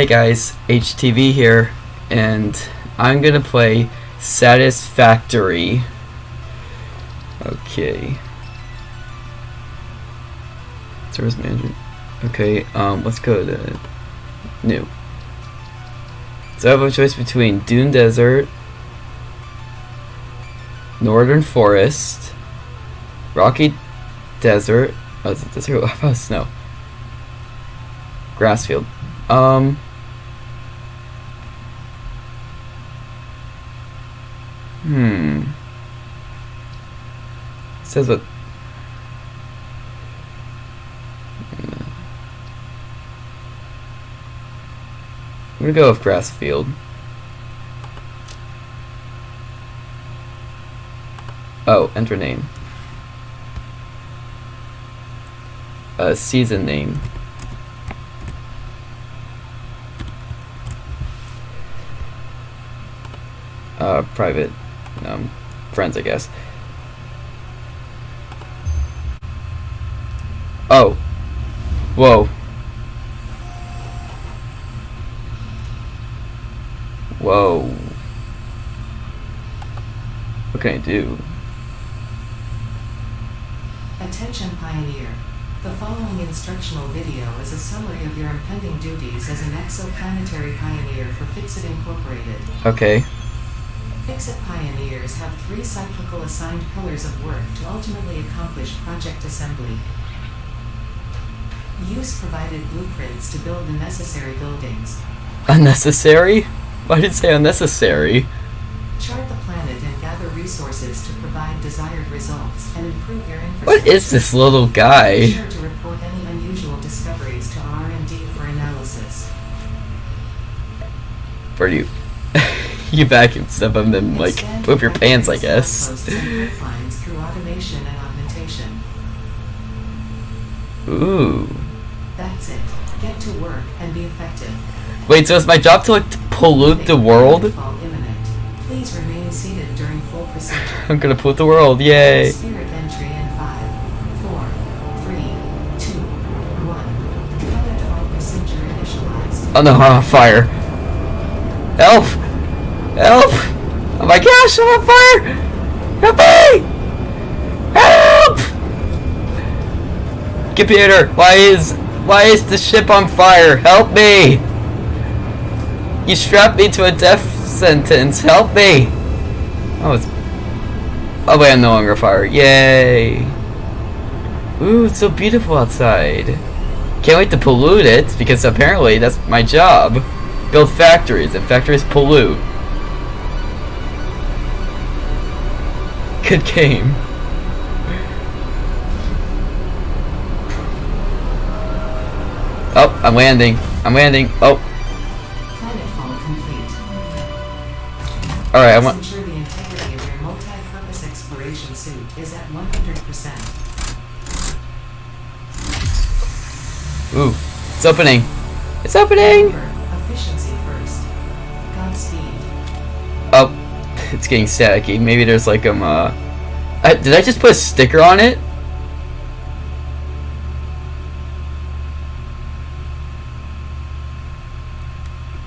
Hey guys, HTV here, and I'm gonna play Satisfactory. Okay. Service manager. Okay, um, let's go to new. So I have a choice between Dune Desert, Northern Forest, Rocky Desert. Oh, is it desert? How about snow? Grassfield. Um. Hmm. It says what? I'm gonna go with Grassfield. Oh, enter name. Uh, season name. Uh, private, um, friends, I guess. Oh. Whoa. Whoa. What can I do? Attention Pioneer. The following instructional video is a summary of your impending duties as an exoplanetary pioneer for FICSIT Incorporated. Okay. FICSIT Pioneers have three cyclical assigned pillars of work to ultimately accomplish project assembly. Use provided blueprints to build the necessary buildings. Unnecessary? Why did it say unnecessary? Chart the planet and gather resources to provide desired results and improve your infrastructure. What is this little guy? Be sure to report any unusual discoveries to R&D for analysis. Where do you... you vacuum stuff and then, like, whip your pants, I guess. posts and pipelines through automation and augmentation. Ooh. That's it. Get to work and be effective. Wait, so it's my job to, like, to pollute the world? Please remain seated during full procedure. I'm gonna pollute the world, yay! Spirit entry in five, four, three, two, one. Planetfall procedure initialized. Oh no, I'm on fire. Help! Help! Oh my gosh, I'm on fire! Help me! Help! Computer, why is why is the ship on fire? Help me! You strapped me to a death sentence. Help me! Oh, it's oh wait, I'm no longer fire. Yay! Ooh, it's so beautiful outside. Can't wait to pollute it because apparently that's my job. Build factories and factories pollute. Good game. Oh, I'm landing. I'm landing. Oh, alright, I want. ensure the integrity of your multi-purpose exploration suit is at 100%. Ooh, it's opening. It's opening! Remember, efficiency first. Godspeed. Oh, it's getting staticky. Maybe there's like um uh. I, did I just put a sticker on it?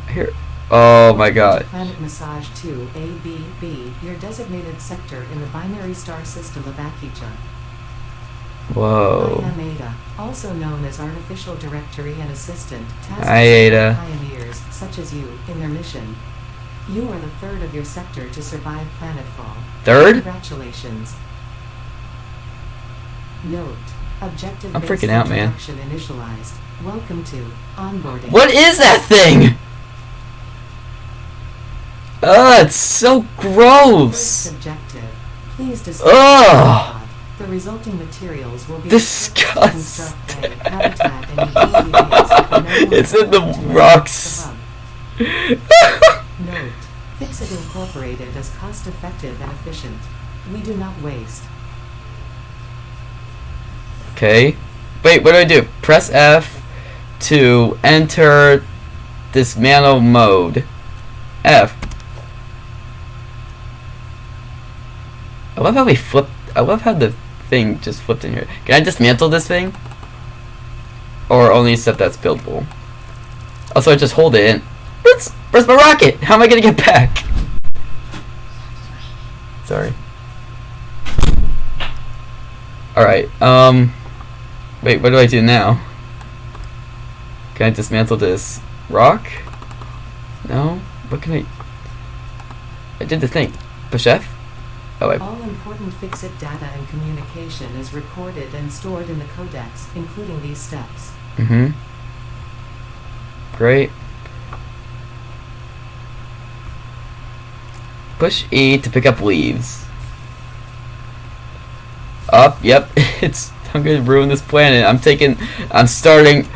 Here. Oh my god. Planet Massage 2 ABB, your designated sector in the binary star system of Akija. I Whoa. am Ada, also known as Artificial Directory and Assistant, Ada. pioneers such as you in their mission. You are the third of your sector to survive planetfall. Third? Congratulations. Note: Objective. I'm freaking out, man. Initialized. Welcome to onboarding. What is that thing? Ugh, it's so gross. Objective. Please discuss Ugh. the resulting materials will be Disgusting. a and ingredients that can no longer It's in the rocks. above. Note: FICSIT Incorporated is cost-effective and efficient. We do not waste. Okay. Wait, what do I do? Press F to enter dismantle mode. F. I love how we flipped. I love how the thing just flipped in here. Can I dismantle this thing? Or only stuff that's buildable? Also, I just hold it and... Where's, my rocket? How am I gonna get back? Sorry. Alright, um... Wait, what do I do now? Can I dismantle this rock? No? What can I... I did the thing. Push Oh, I... All important FICSIT data and communication is recorded and stored in the codex, including these steps. Mm-hmm. Great. Push E to pick up leaves. Up, yep. It's I'm gonna ruin this planet. I'm taking I'm starting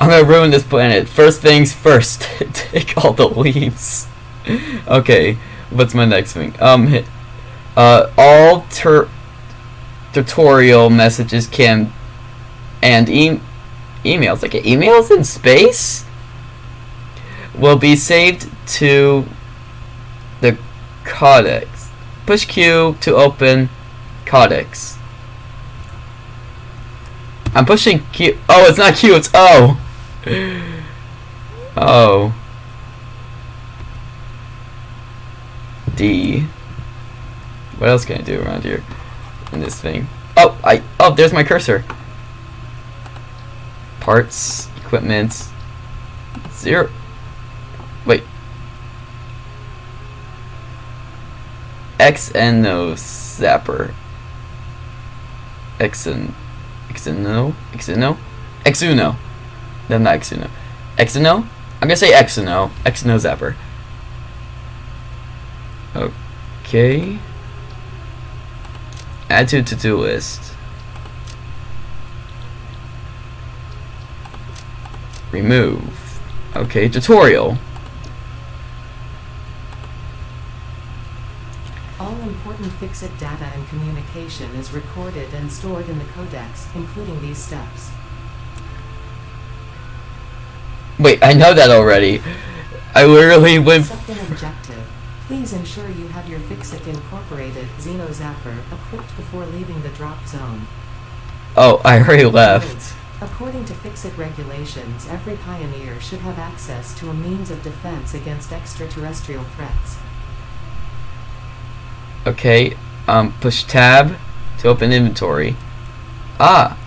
I'm gonna ruin this planet. First things first. Take all the leaves. Okay, what's my next thing? Um uh all tur tutorial messages can and e- emails like emails in space will be saved to codex. Push q to open codex. I'm pushing q. Oh it's not q it's o. Oh d. What else can i do around here in this thing? Oh i oh there's my cursor. Parts, equipment, zero. Wait. Xeno Zapper. Xen. Xeno? Xeno? Exuno. No, not Exuno. Exuno? I'm gonna say Exuno. Exuno Zapper. Okay. Add to to-do list. Remove. Okay, tutorial. All important FICSIT data and communication is recorded and stored in the codex, including these steps. Wait, I know that already. I literally went. Second objective. Please ensure you have your FICSIT Incorporated Xeno Zapper equipped before leaving the drop zone. Oh, I already left. According to FICSIT regulations, every pioneer should have access to a means of defense against extraterrestrial threats. Okay, um, push tab to open inventory. Ah,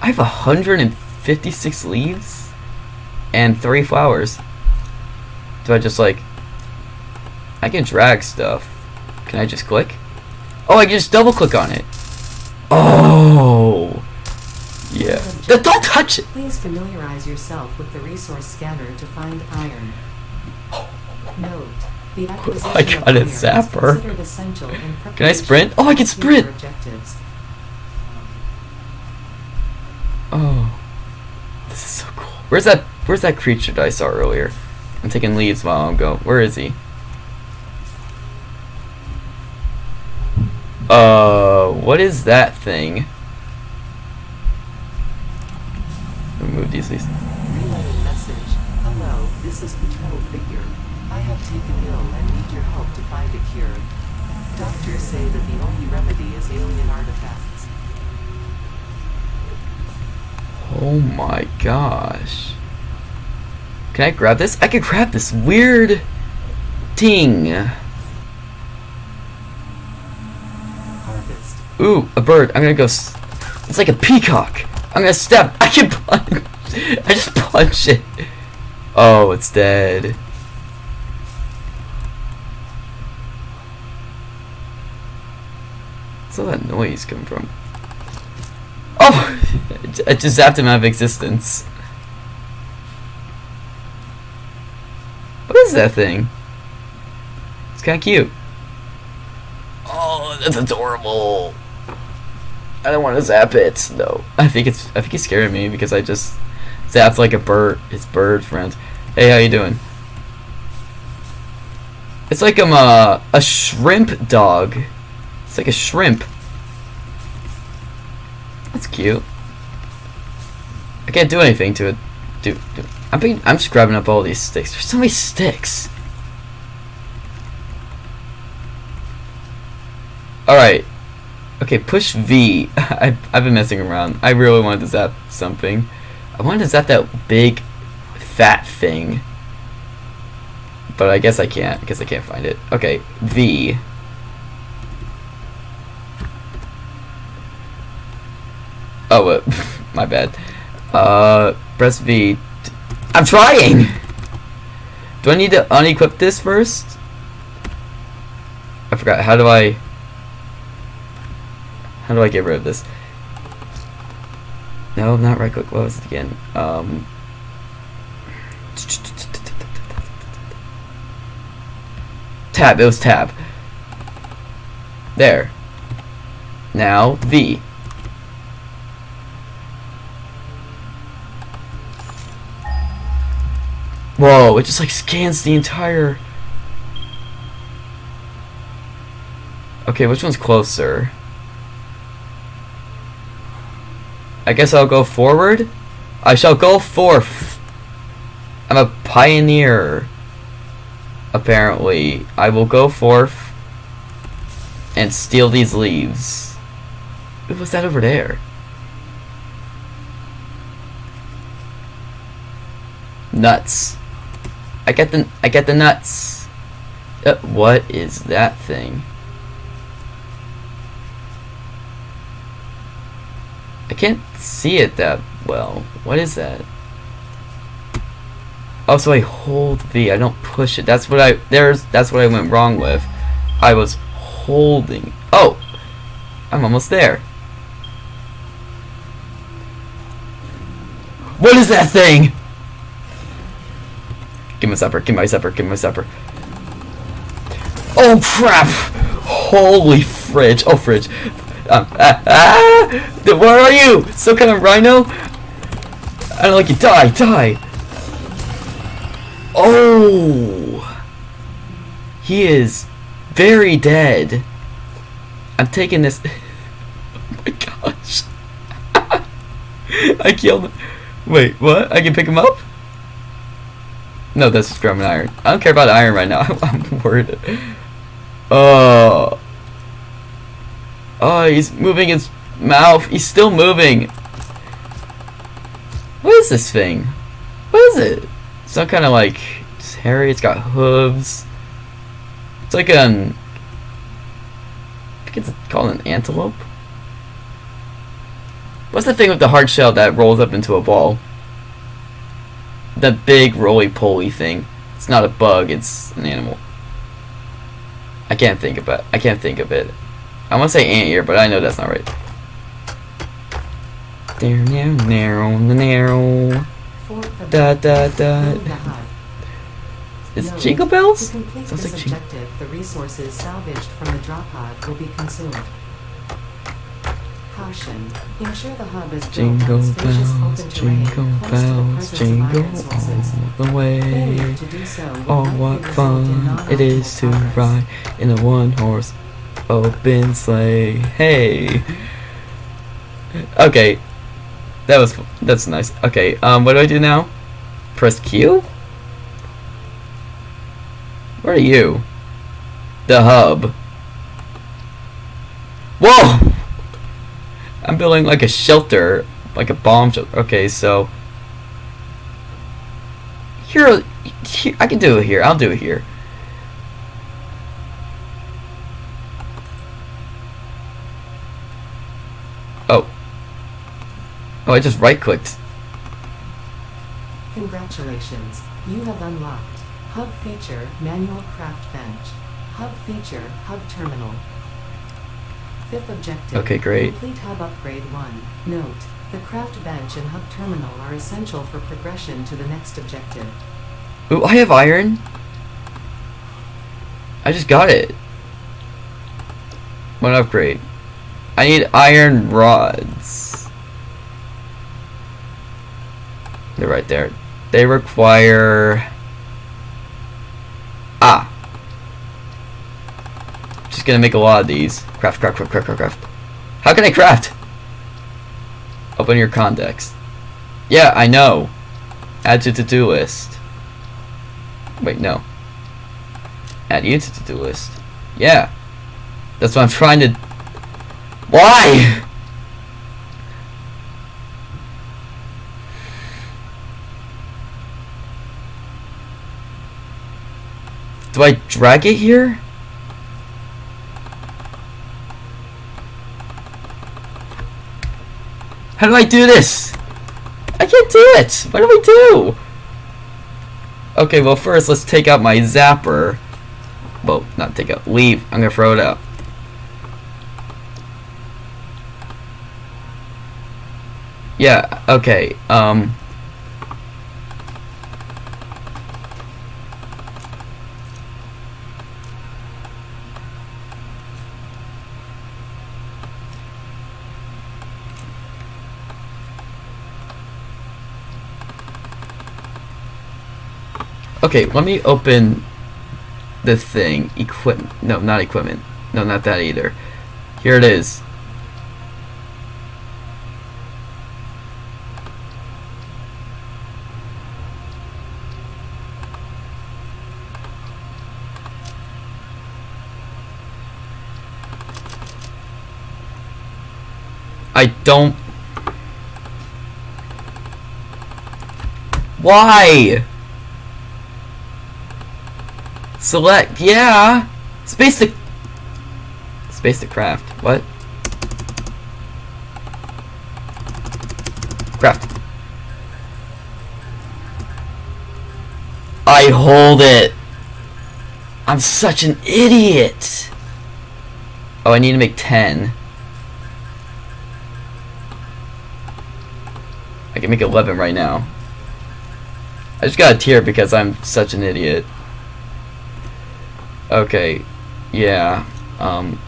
I have 156 leaves and three flowers. Do I just like. I can drag stuff. Can I just click? Oh, I can just double click on it. Oh! Yeah. Th- Don't touch it! Please familiarize yourself with the resource scanner to find iron. Note, the acquisition I got a zapper. considered essential in Can I sprint? Oh, I can sprint! Oh. This is so cool. Where's that where's that creature that I saw earlier? I'm taking leaves while I'm going. Where is he? Uh what is that thing? Remove these leaves. Doctors say that the only remedy is alien artifacts. Oh my gosh. Can I grab this? I can grab this weird thing. Harvest. Ooh, a bird. I'm gonna go. S- it's like a peacock. I'm gonna step. I can punch. I just punch it. Oh, it's dead. What's all that noise coming from? Oh! I just zapped him out of existence. What is that thing? It's kind of cute. Oh, that's adorable. I don't want to zap it though. I think it's I think it's scaring me because I just zapped like a bird. It's bird friend. Hey, how you doing? It's like I'm a a shrimp dog. It's like a shrimp. That's cute. I can't do anything to it. Do, do. I'm being, I'm just grabbing up all these sticks. There's so many sticks. Alright. Okay, push V. I, I've been messing around. I really wanted to zap something. I wanted to zap that big fat thing. But I guess I can't because I can't find it. Okay, V. Oh, uh, my bad. Uh, press V. I'm trying! Do I need to unequip this first? I forgot. How do I... How do I get rid of this? No, not right click. What was it again? Um... Tab. It was tab. There. Now, V. Whoa, it just like scans the entire... Okay, which one's closer? I guess I'll go forward? I shall go forth. I'm a pioneer. Apparently. I will go forth and steal these leaves. What was that over there? Nuts. I get the I get the nuts. Uh, what is that thing? I can't see it that well. What is that? Oh, so I hold V. I don't push it. That's what I there's that's what I went wrong with. I was holding. Oh, I'm almost there. What is that thing? Give me supper, give my supper, give my supper. Oh crap! Holy fridge, oh fridge. Um, ah, ah! Where are you? Some kind of rhino? I don't like you. Die, die! Oh! He is very dead. I'm taking this. oh my gosh. I killed him. Wait, what? I can pick him up? No, that's scrum and iron. I don't care about iron right now. I'm worried. Oh. Oh, he's moving his mouth. He's still moving. What is this thing? What is it? Some kind of like it's hairy. It's got hooves. It's like an. I think it's called an antelope. What's the thing with the hard shell that rolls up into a ball? The big roly-poly thing. It's not a bug, it's an animal. I can't think of it. I can't think of it. I want to say ant ear, but I know that's not right. There, narrow, narrow, narrow. Da da da. Is it Jingle Bells? To complete Sounds this like objective, the resources salvaged from the drop pod will be consumed. Caution. Ensure the hub is built Jingle on bells, jingle close to the bells, jingle all the way. Failure to so Oh, what fun it is to progress. ride in a one-horse open sleigh. Hey. Okay. That was that's nice. Okay. Um, what do I do now? Press Q. Where are you? The hub. Whoa! I'm building like a shelter, like a bomb shelter. Okay, so here, here, I can do it here. I'll do it here. Oh. Oh, I just right clicked. Congratulations. You have unlocked Hub Feature Manual Craft Bench. Hub Feature Hub Terminal. Fifth objective. Okay, great. Complete Hub Upgrade 1. Note. The craft bench and hub terminal are essential for progression to the next objective. Ooh, I have iron. I just got it. What upgrade? I need iron rods. They're right there. They require... Ah. Just gonna make a lot of these. Craft, craft, craft, craft, craft, craft. How can I craft? Open your context. Yeah, I know. Add to to-do list. Wait, no. Add you to to-do list. Yeah. That's what I'm trying to... Why? Do I drag it here? How do I do this? I can't do it! What do I do? Okay, well first let's take out my zapper. Well, not take out, leave. I'm gonna throw it out. Yeah, okay, um... Okay, let me open the thing. Equip No, not equipment. No, not that either. Here it is. I don't... Why? Select, yeah. Space to... Space to craft. What? Craft. I hold it. I'm such an idiot. Oh, I need to make 10. I can make 11 right now. I just got a tear because I'm such an idiot. Okay. Yeah. Um.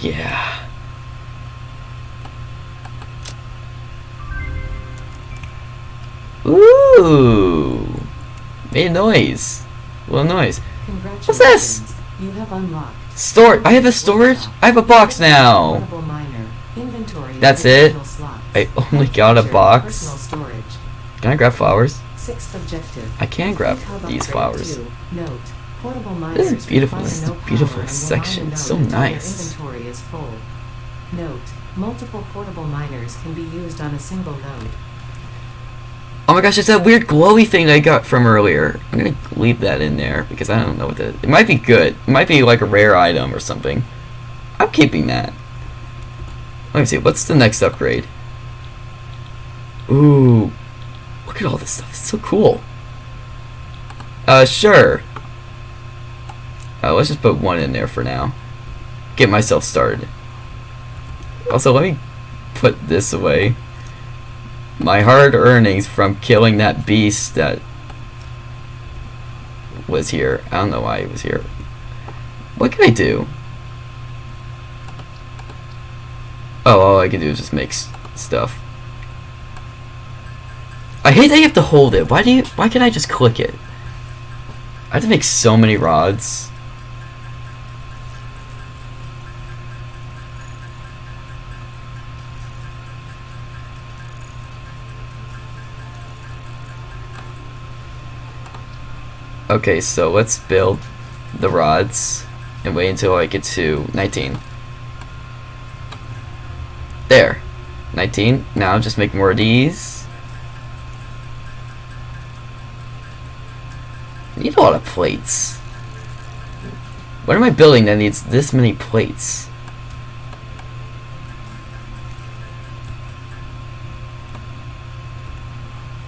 Yeah. Ooh. Made a noise. Little noise. What's this? You have unlocked. Store. I have a storage. I have a box now. Portable miner. Inventory. of That's it? I only got a box. Can I grab flowers? Sixth objective. I can grab these flowers. Note. Portable This is beautiful. This is a beautiful power and will section. So nice. Inventory is full. Note. Multiple portable miners can be used on a single node. Oh my gosh, it's that weird glowy thing I got from earlier. I'm gonna leave that in there because I don't know what that. It might be good. It might be like a rare item or something. I'm keeping that. Let me see. What's the next upgrade? Ooh, look at all this stuff. It's so cool. Uh, sure. Uh, let's just put one in there for now. Get myself started. Also, let me put this away my hard earnings from killing that beast that was here. I don't know why he was here. What can I do? Oh, all I can do is just make stuff. I hate that you have to hold it. Why do you? Why can't I just click it? I have to make so many rods. Okay, so let's build the rods and wait until I get to 19. There. 19. Now just make more of these. I need a lot of plates. What am I building that needs this many plates?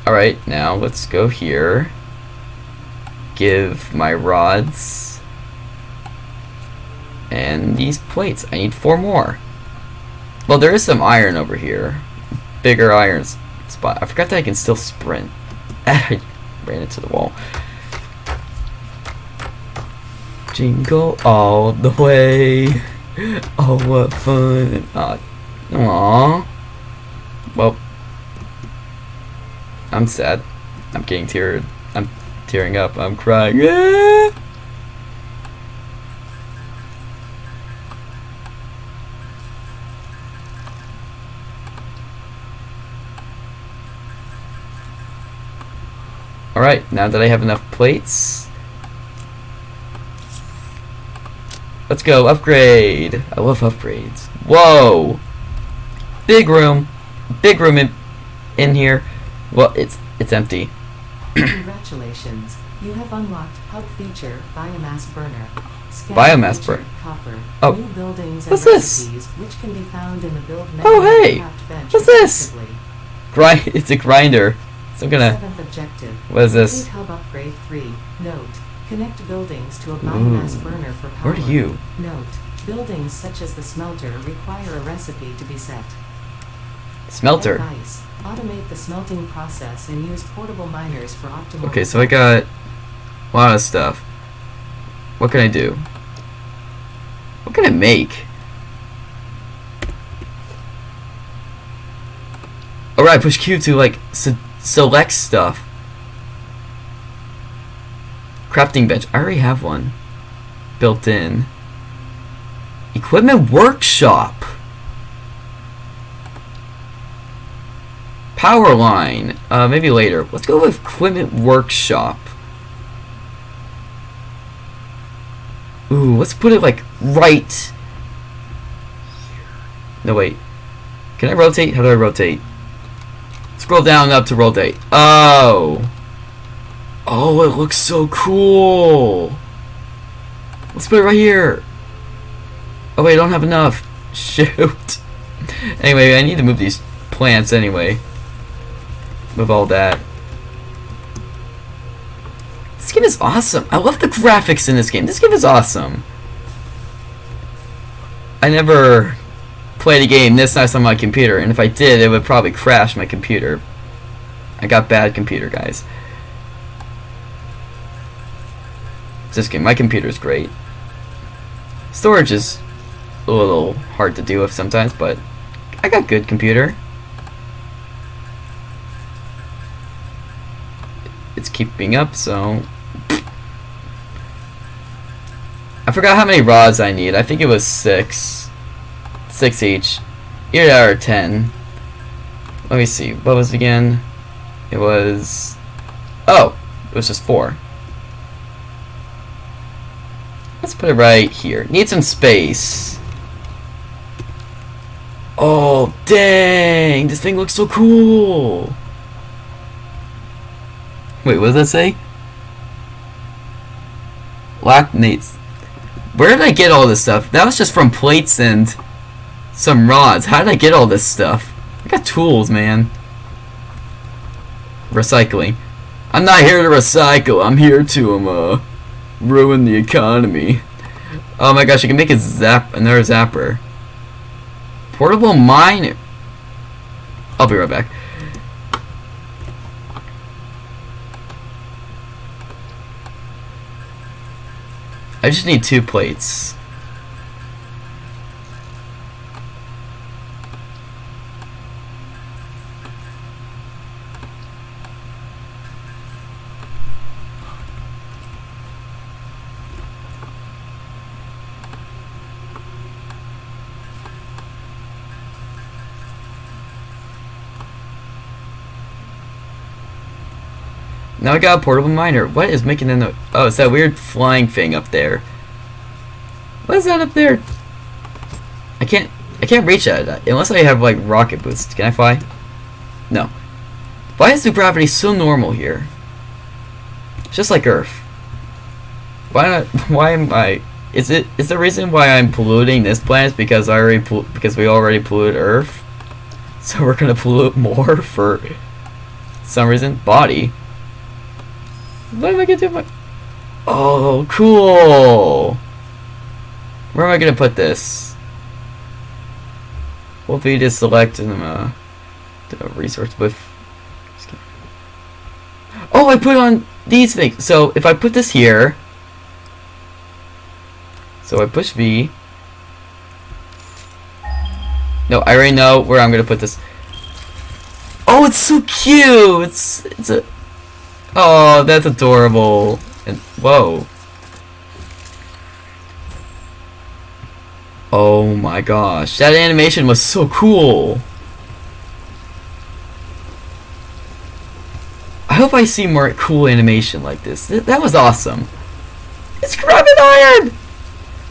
Alright, now let's go here give my rods and these plates. I need four more. Well, there is some iron over here. Bigger iron spot. I forgot that I can still sprint. I ran into the wall. Jingle all the way. Oh, what fun. Aw. Aww. Well, I'm sad. I'm getting teared. Tearing up. I'm crying. Alright, now that I have enough plates, let's go upgrade. I love upgrades. Whoa! Big room. Big room in, in here. Well, it's it's empty. Congratulations. You have unlocked hub feature biomass burner. Scan Biomass feature, burn- Copper. Oh. New buildings and What's this? recipes, which can be found in the build oh, menu Oh, hey! What's this? Grind. It's a grinder. So I'm gonna. Seventh objective. What is this? Hub upgrade 3. Note. Connect buildings to a biomass burner for power. Where are you? Note. Buildings such as the smelter require a recipe to be set. Smelter. Advice. Automate the smelting process and use portable miners for optimal Okay, so I got a lot of stuff. What can I do? What can I make? Alright, push Q to like se- select stuff. Crafting bench. I already have one built in. Equipment workshop. Power line. Uh, maybe later. Let's go with equipment workshop. Ooh, let's put it like right. No wait. Can I rotate? How do I rotate? Scroll down up to rotate. Oh. Oh, it looks so cool. Let's put it right here. Oh wait, I don't have enough. Shoot. Anyway, I need to move these plants anyway. Move all that. This game is awesome. I love the graphics in this game. This game is awesome. I never played a game this nice on my computer, and if I did, it would probably crash my computer. I got bad computer, guys. This game, my computer is great. Storage is a little hard to deal with sometimes, but I got good computer. It's keeping up, so I forgot how many rods I need. I think it was six. Six each. That or ten. Let me see. What was it again? It was... Oh! It was just four. Let's put it right here. Need some space. Oh, dang! This thing looks so cool! Wait, what does that say? Lactates. Where did I get all this stuff? That was just from plates and some rods. How did I get all this stuff? I got tools, man. Recycling. I'm not here to recycle. I'm here to um, uh, ruin the economy. Oh my gosh, I can make a zap another zapper. Portable mine. I'll be right back. I just need two plates. Now I got a portable miner. What is making the no- Oh, it's that weird flying thing up there. What is that up there? I can't I can't reach that unless I have like rocket boots. Can I fly? No. Why is the gravity so normal here? It's just like Earth. Why not? Why am I? Is it is the reason why I'm polluting this planet because I already because we already polluted Earth? So we're gonna pollute more for some reason. Body. What am I gonna do? Oh, cool. Where am I gonna put this? Will be to select um, uh, the resource with. Oh, I put on these things. So if I put this here, so I push V. No, I already know where I'm gonna put this. Oh, it's so cute. It's it's a. Oh, that's adorable. And whoa. Oh my gosh, that animation was so cool. I hope I see more cool animation like this. Th that was awesome. It's Grabbing Iron!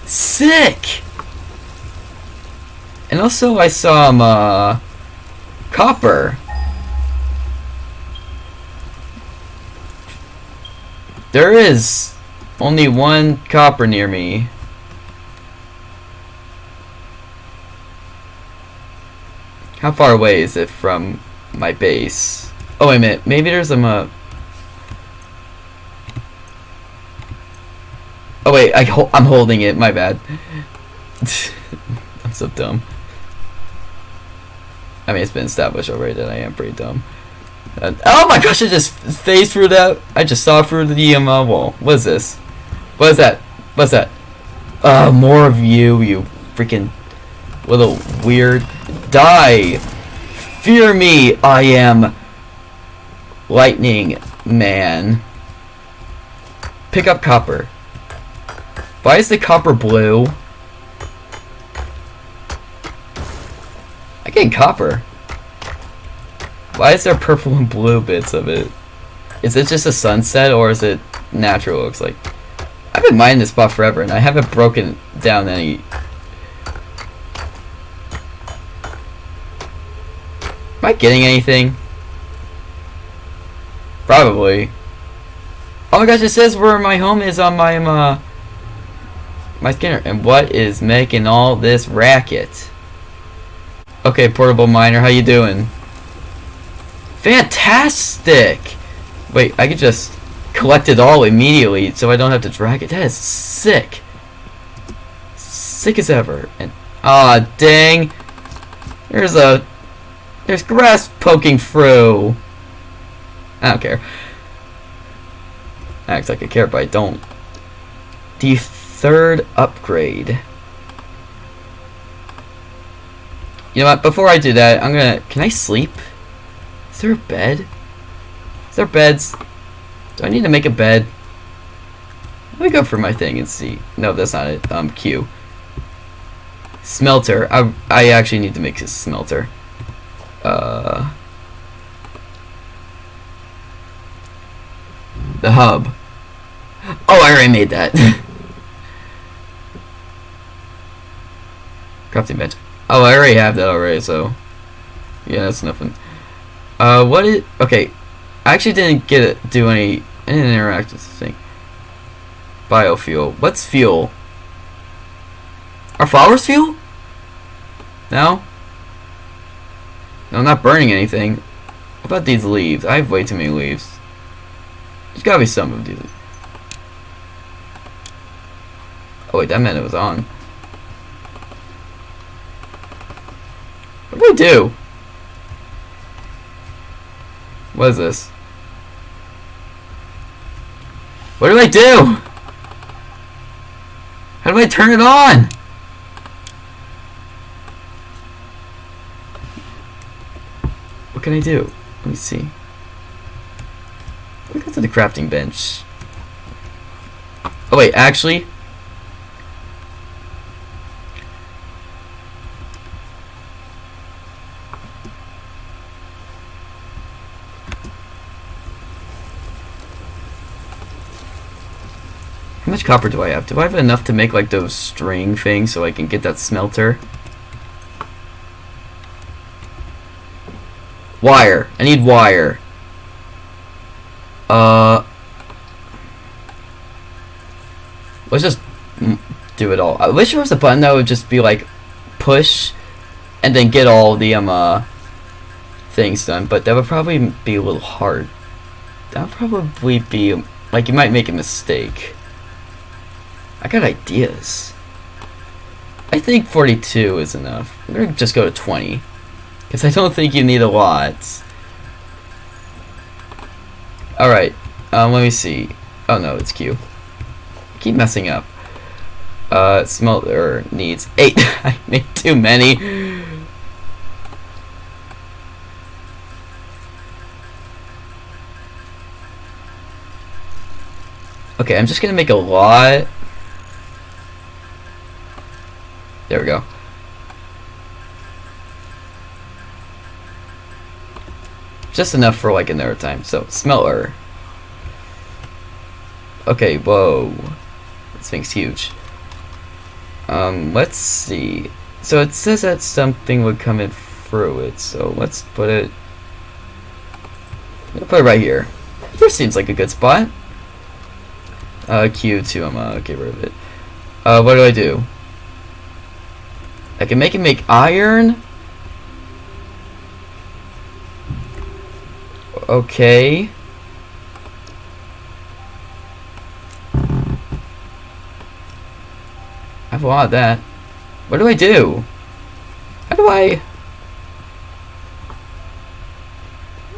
Sick! And also I saw um, uh, Copper. There is only one copper near me. How far away is it from my base? Oh, wait a minute. Maybe there's a... Uh... Oh, wait. I ho I'm holding it. My bad. I'm so dumb. I mean, it's been established already that I am pretty dumb. And, oh my gosh, I just phased through that. I just saw through the um, uh, wall. What is this? What is that? What's that? Uh, more of you, you freaking little weird. Die! Fear me, I am Lightning Man. Pick up copper. Why is the copper blue? I get copper. Why is there purple and blue bits of it? Is it just a sunset or is it natural? It looks like. I've been mining this spot forever and I haven't broken down any. Am I getting anything? Probably. Oh my gosh, it says where my home is on my uh, my scanner. And what is making all this racket? Okay, portable miner, how you doing? Fantastic! Wait, I could just collect it all immediately so I don't have to drag it. That is sick. Sick as ever. And ah, oh, dang. There's a there's grass poking through. I don't care. Acts like I care, but I don't. The third upgrade. You know what? Before I do that, I'm gonna. Can I sleep? Is there a bed? Is there beds? Do I need to make a bed? Let me go for my thing and see. No, that's not it. Um, Q. Smelter. I, I actually need to make a smelter. Uh... The hub. Oh, I already made that. Crafting bench. Oh, I already have that already, so... Yeah, that's nothing. Uh, what is... Okay. I actually didn't get it, do any... I didn't interact with the thing. Biofuel. What's fuel? Are flowers fuel? No? No, I'm not burning anything. What about these leaves? I have way too many leaves. There's gotta be some of these. Oh wait, that meant it was on. What do I do? What is this? What do I do? How do I turn it on? What can I do? Let me see. Let me go to the crafting bench. Oh wait, actually, How much copper do I have? Do I have enough to make like those string things so I can get that smelter? Wire. I need wire. Uh... Let's just do it all. I wish there was a button that would just be like push and then get all the um uh things done, but that would probably be a little hard. That would probably be like you might make a mistake. I got ideas. I think 42 is enough. I'm gonna just go to 20. Because I don't think you need a lot. Alright, um, let me see. Oh no, it's Q. I keep messing up. Uh, smelter needs 8. I made too many. Okay, I'm just gonna make a lot There we go. Just enough for like another time. So, smelter. Okay, whoa. This thing's huge. Um, let's see. So it says that something would come in through it, so let's put it... I'll put it right here. This seems like a good spot. Uh, Q2, I'm gonna get rid of it. Uh, what do I do? I can make it make iron? Okay. I have a lot of that. What do I do? How do I...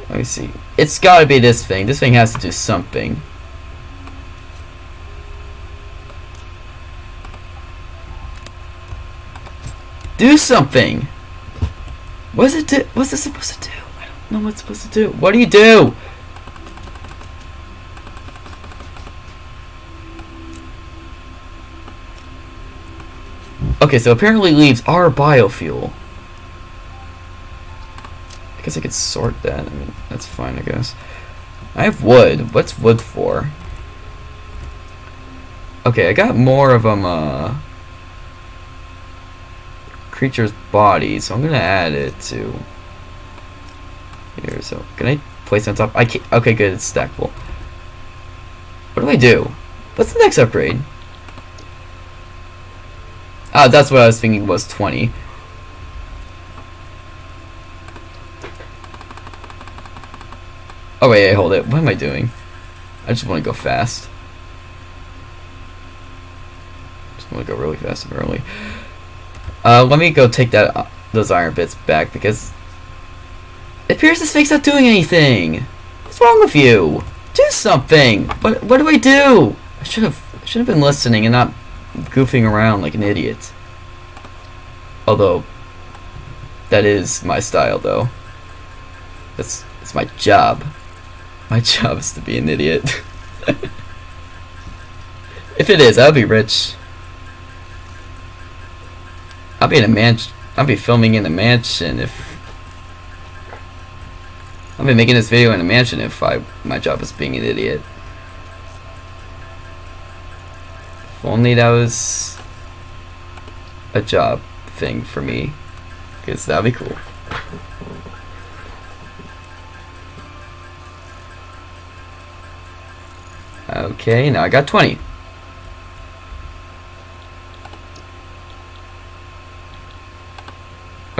Let me see. It's gotta be this thing. This thing has to do something. Do something! What's it do? What's it supposed to do? I don't know what it's supposed to do. What do you do? Okay, so apparently leaves are biofuel. I guess I could sort that. I mean, that's fine, I guess. I have wood. What's wood for? Okay, I got more of them, uh... Creature's body, so I'm gonna add it to... Here, so... Can I place on top? I can't... Okay, good, it's stackable. What do I do? What's the next upgrade? Ah, that's what I was thinking was 20. Oh wait, hold it. What am I doing? I just want to go fast. Just want to go really fast and early. Uh, let me go take that uh, those iron bits back because it appears this thing's not doing anything. What's wrong with you? Do something. What What do I do? I should have should have been listening and not goofing around like an idiot. Although, that is my style, though. That's it's my job. My job is to be an idiot. if it is, I'll be rich. I'll be in a mansion. I'll be filming in a mansion if. I'll be making this video in a mansion if I my job is being an idiot. If only that was a job thing for me. Because that'd be cool. Okay, now I got 20.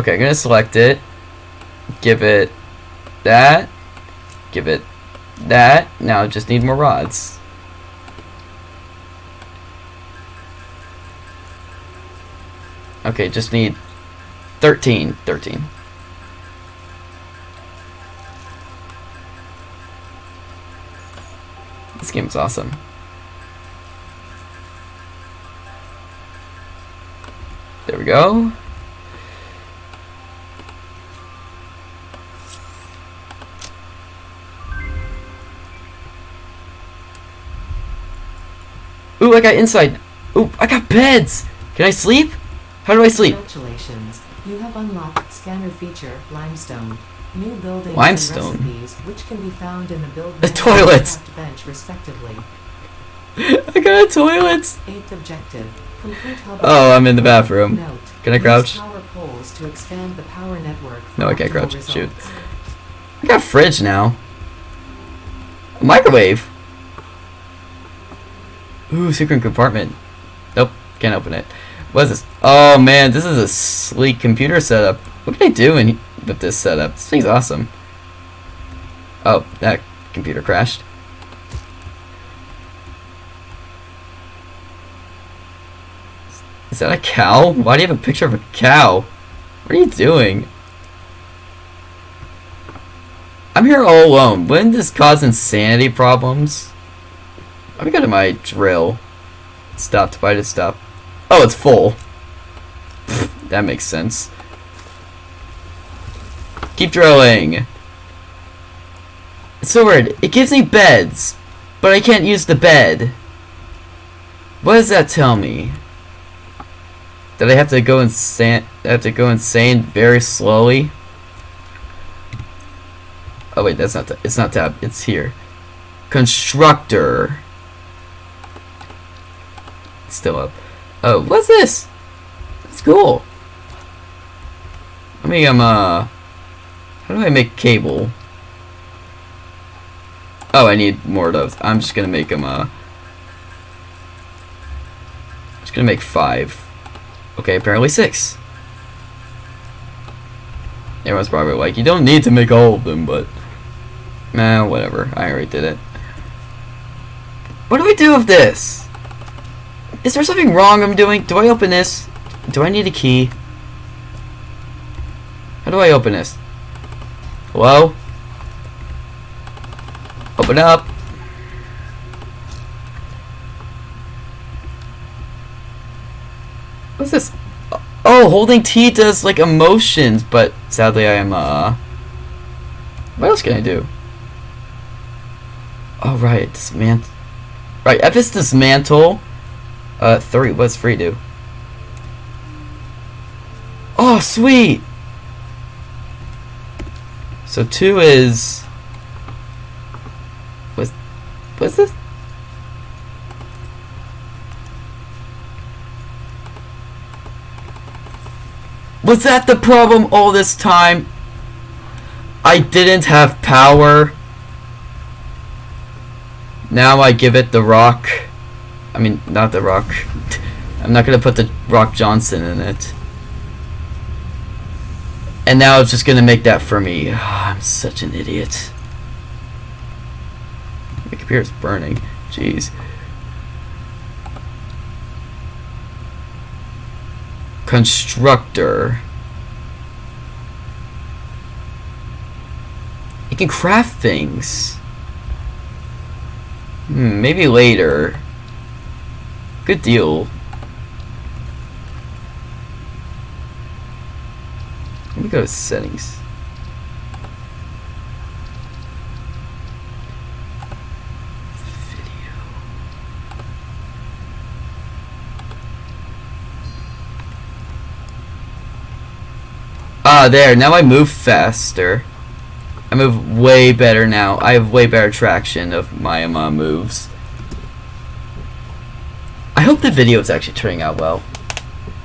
Okay, I'm gonna select it. Give it that. Give it that. Now I just need more rods. Okay, just need 13. 13. This game is awesome. There we go. Ooh, I got inside. Ooh, I got beds. Can I sleep? How do I sleep? Congratulations. You have unlocked scanner feature Limestone. New buildings Limestone? and recipes, which can be found in the build The toilets. bench respectively. I got a toilet. Eighth objective. Complete hub Oh, I'm in the bathroom. Note, Can I crouch? Power poles to expand the power network No, I can't crouch. Shoot. I got a fridge now. A microwave. Ooh, secret compartment. Nope, can't open it. What is this? Oh man, this is a sleek computer setup. What can I do in, with this setup? This thing's awesome. Oh, that computer crashed. Is that a cow? Why do you have a picture of a cow? What are you doing? I'm here all alone. Wouldn't this cause insanity problems? Let me go to my drill. Stopped. Why did stop? Oh, it's full. That makes sense. Keep drilling. It's so weird. It gives me beds, but I can't use the bed. What does that tell me? That I have to go insane? I have to go insane very slowly. Oh wait, that's not. it's not tab. It's here. Constructor. Still up. Oh, what's this? It's cool. Let me um uh. How do I make cable? Oh, I need more of those. I'm just gonna make them uh. Just gonna make five. Okay, apparently six. Everyone's probably like, you don't need to make all of them, but... Nah, whatever. I already did it. What do we do with this? Is there something wrong I'm doing? Do I open this? Do I need a key? How do I open this? Hello? Open up. What's this? Oh, holding T does like emotions, but sadly I am uh what else can I do? Oh right, dismantle Right, F is dismantle. Uh three, what's free do? Oh sweet! So two is what's what's this? Was that the problem all this time? I didn't have power. Now I give it the rock. I mean, not the rock. I'm not gonna put the Rock Johnson in it. And now it's just gonna make that for me. I'm such an idiot. My computer's burning. Jeez. Constructor. It can craft things. Hmm, maybe later. Good deal. Let me go to settings. Ah, there. Now I move faster. I move way better now. I have way better traction of my uh, moves. I hope the video is actually turning out well.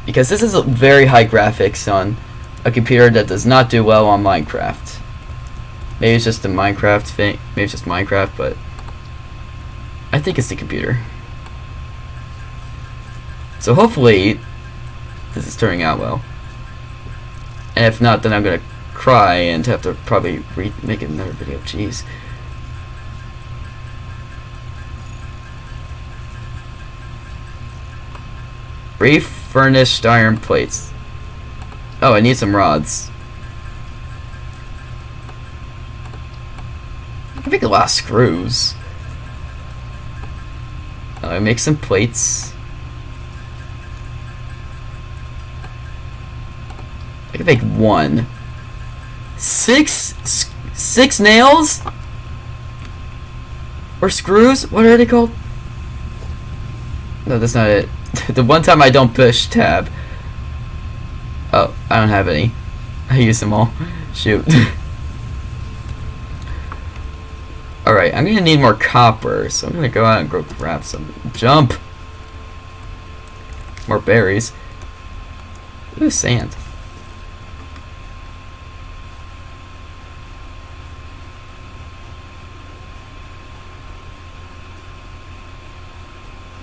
Because this is a very high graphics on a computer that does not do well on Minecraft. Maybe it's just the Minecraft thing. Maybe it's just Minecraft, but I think it's the computer. So hopefully this is turning out well. And if not, then I'm gonna cry and have to probably re make another video. Jeez. Refurnished iron plates. Oh, I need some rods. I can make a lot of screws. Uh, I make some plates. I can make one. Six, six nails? Or screws? What are they called? No, that's not it. the one time I don't push tab. Oh, I don't have any. I use them all. Shoot. Alright, I'm gonna need more copper, so I'm gonna go out and go grab some. Jump! More berries. Ooh, sand.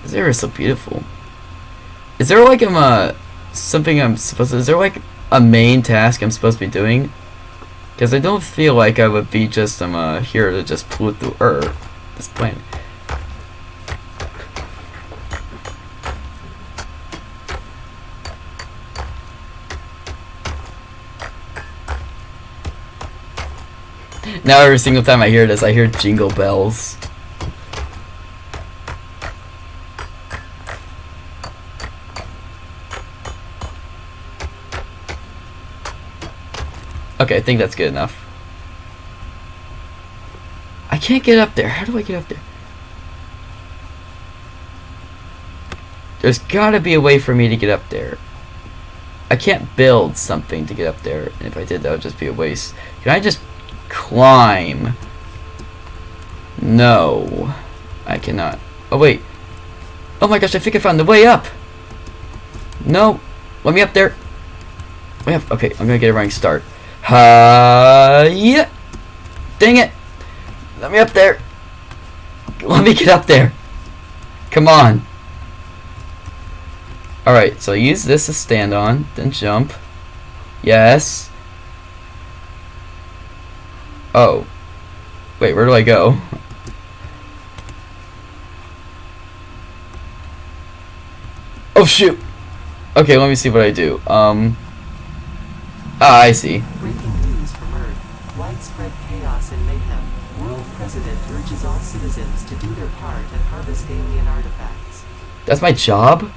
This area is so beautiful. Is there like I'm uh something I'm supposed to is there like a main task I'm supposed to be doing? Because I don't feel like I would be just um, uh here to just pollute the earth this planet. Now every single time I hear this, I hear jingle bells. Okay, I think that's good enough. I can't get up there. How do I get up there? There's gotta be a way for me to get up there. I can't build something to get up there. And if I did, that would just be a waste. Can I just climb? No. I cannot. Oh, wait. Oh my gosh, I think I found the way up. No. Let me up there. Okay, I'm gonna get a running start. Uh, yeah. Dang it. Let me up there. Let me get up there. Come on. Alright, so use this to stand on, then jump. Yes. Oh. Wait, where do I go? Oh shoot! Okay, let me see what I do. Um. Ah, I see. Breaking news from Earth. Widespread chaos and mayhem. World President urges all citizens to do their part and harvest alien artifacts. That's my job?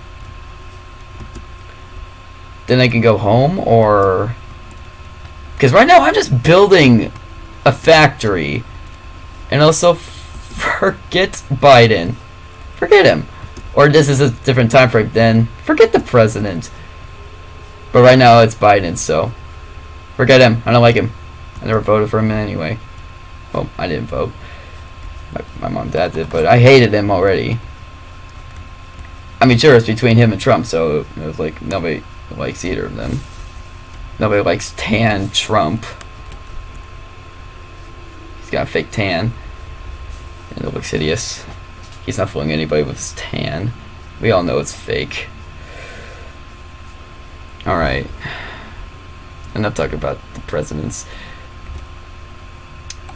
Then I can go home, or... Because right now I'm just building a factory. And also, forget Biden. Forget him. Or this is a different time frame, then forget the president. But right now it's Biden, so forget him. I don't like him. I never voted for him anyway. Well, I didn't vote. My, my mom dad did, but I hated him already. I mean, sure, it's between him and Trump, so it was like nobody likes either of them. Nobody likes tan Trump. He's got a fake tan. And it looks hideous. He's not fooling anybody with his tan. We all know it's fake. Alright. Enough talking about the presidents.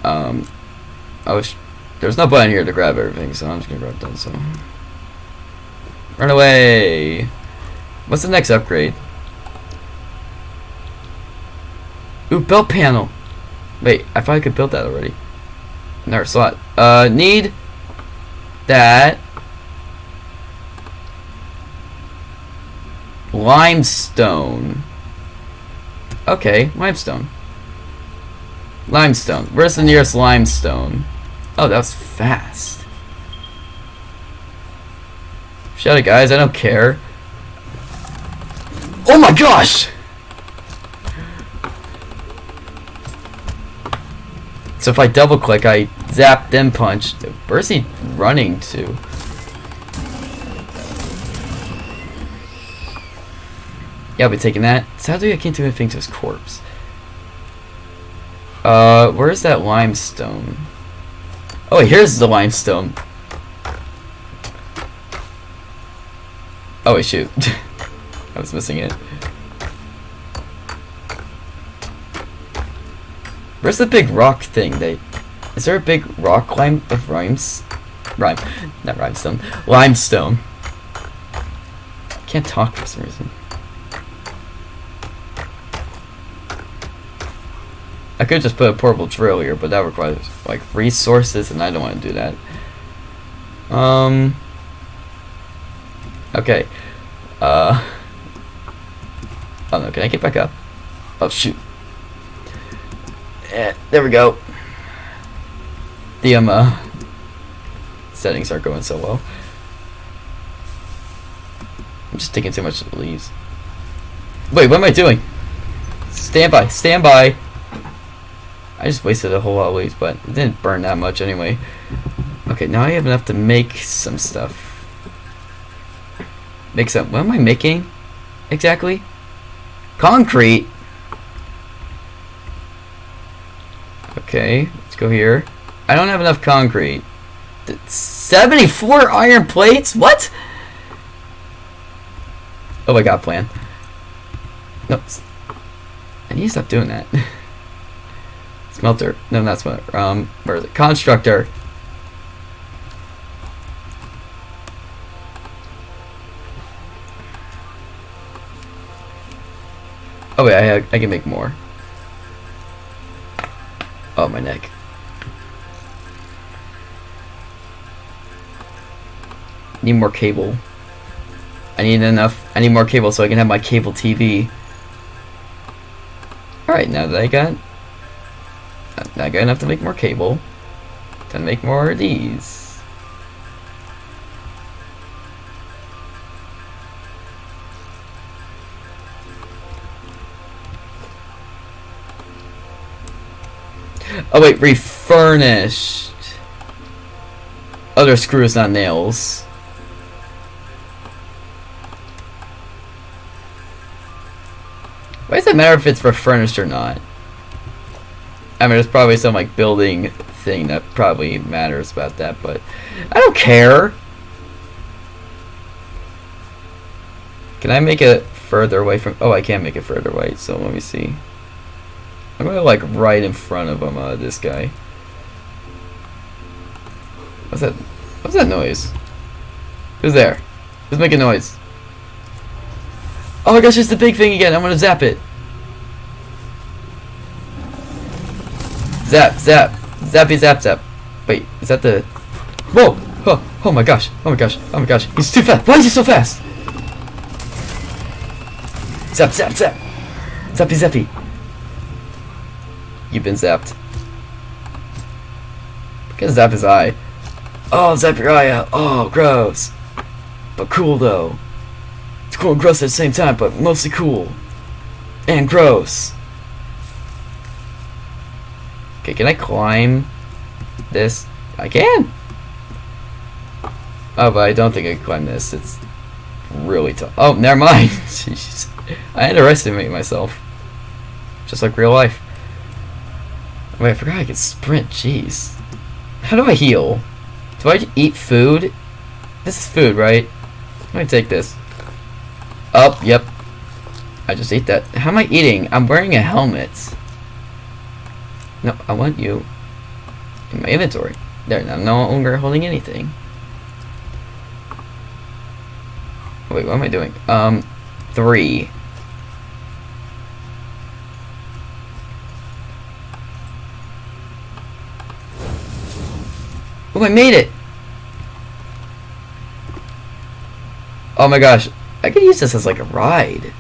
Um, I was, there's no button here to grab everything, so I'm just gonna grab that, so. Run away! What's the next upgrade? Ooh, belt panel! Wait, I thought I could build that already. Never saw it. Uh, need that limestone. Okay, limestone. Limestone. Where's the nearest limestone? Oh, that was fast. Shut it, guys. I don't care. Oh my gosh! So if I double click, I zap, then punch. Where's he running to? Yeah, I'll be taking that. Sadly, I can't do anything to his corpse. Uh, where's that limestone? Oh, wait, here's the limestone. Oh, wait, shoot. I was missing it. Where's the big rock thing? They, is there a big rock lime of rhymes? Rhyme, not rhinestone. Limestone. Can't talk for some reason. I could just put a portable here, but that requires like resources, and I don't want to do that. Um. Okay. Uh. Oh no! Can I get back up? Oh shoot! Eh, there we go. The um uh, settings aren't going so well. I'm just taking too much leaves. Wait, what am I doing? Stand by, stand by. I just wasted a whole lot of leaves, but it didn't burn that much anyway. Okay, now I have enough to make some stuff. Make some. What am I making? Exactly? Concrete. Okay, let's go here. I don't have enough concrete. 74 iron plates? What? Oh, my god, plan. Nope. I need to stop doing that. Smelter. No, not smelter. Um, where is it? Constructor. Oh wait, I, I can make more. Oh, my neck. Need more cable. I need enough. I need more cable so I can have my cable TV. Alright, now that I got... Now I got enough to have to make more cable. To make more of these. Oh wait, refurnished. Other screws, not nails. Why does it matter if it's refurnished or not? I mean, there's probably some like building thing that probably matters about that, but I don't care. Can I make it further away from? Oh, I can't make it further away. So let me see. I'm gonna like right in front of him. Uh, this guy. What's that? What's that noise? Who's there? Who's making noise? Oh my gosh, it's the big thing again. I'm gonna zap it. Zap, zap, zappy, zap, zap. Wait, is that the? Whoa! Oh, oh my gosh! Oh my gosh! Oh my gosh! He's too fast. Why is he so fast? Zap, zap, zap. Zappy, zappy. You've been zapped. Because zap his eye. Oh, zap your eye out. Oh, gross. But cool though. It's cool and gross at the same time, but mostly cool. And gross. Okay, can I climb this? I can. Oh, but I don't think I can climb this. It's really tough. Oh, never mind. Jeez. I underestimate myself. Just like real life. Wait, I forgot I could sprint. Jeez. How do I heal? Do I eat food? This is food, right? Let me take this. Up, yep. I just ate that. How am I eating? I'm wearing a helmet. No, I want you in my inventory. There, I'm no longer holding anything. Wait, what am I doing? Um, three. Oh, I made it! Oh my gosh, I could use this as like a ride.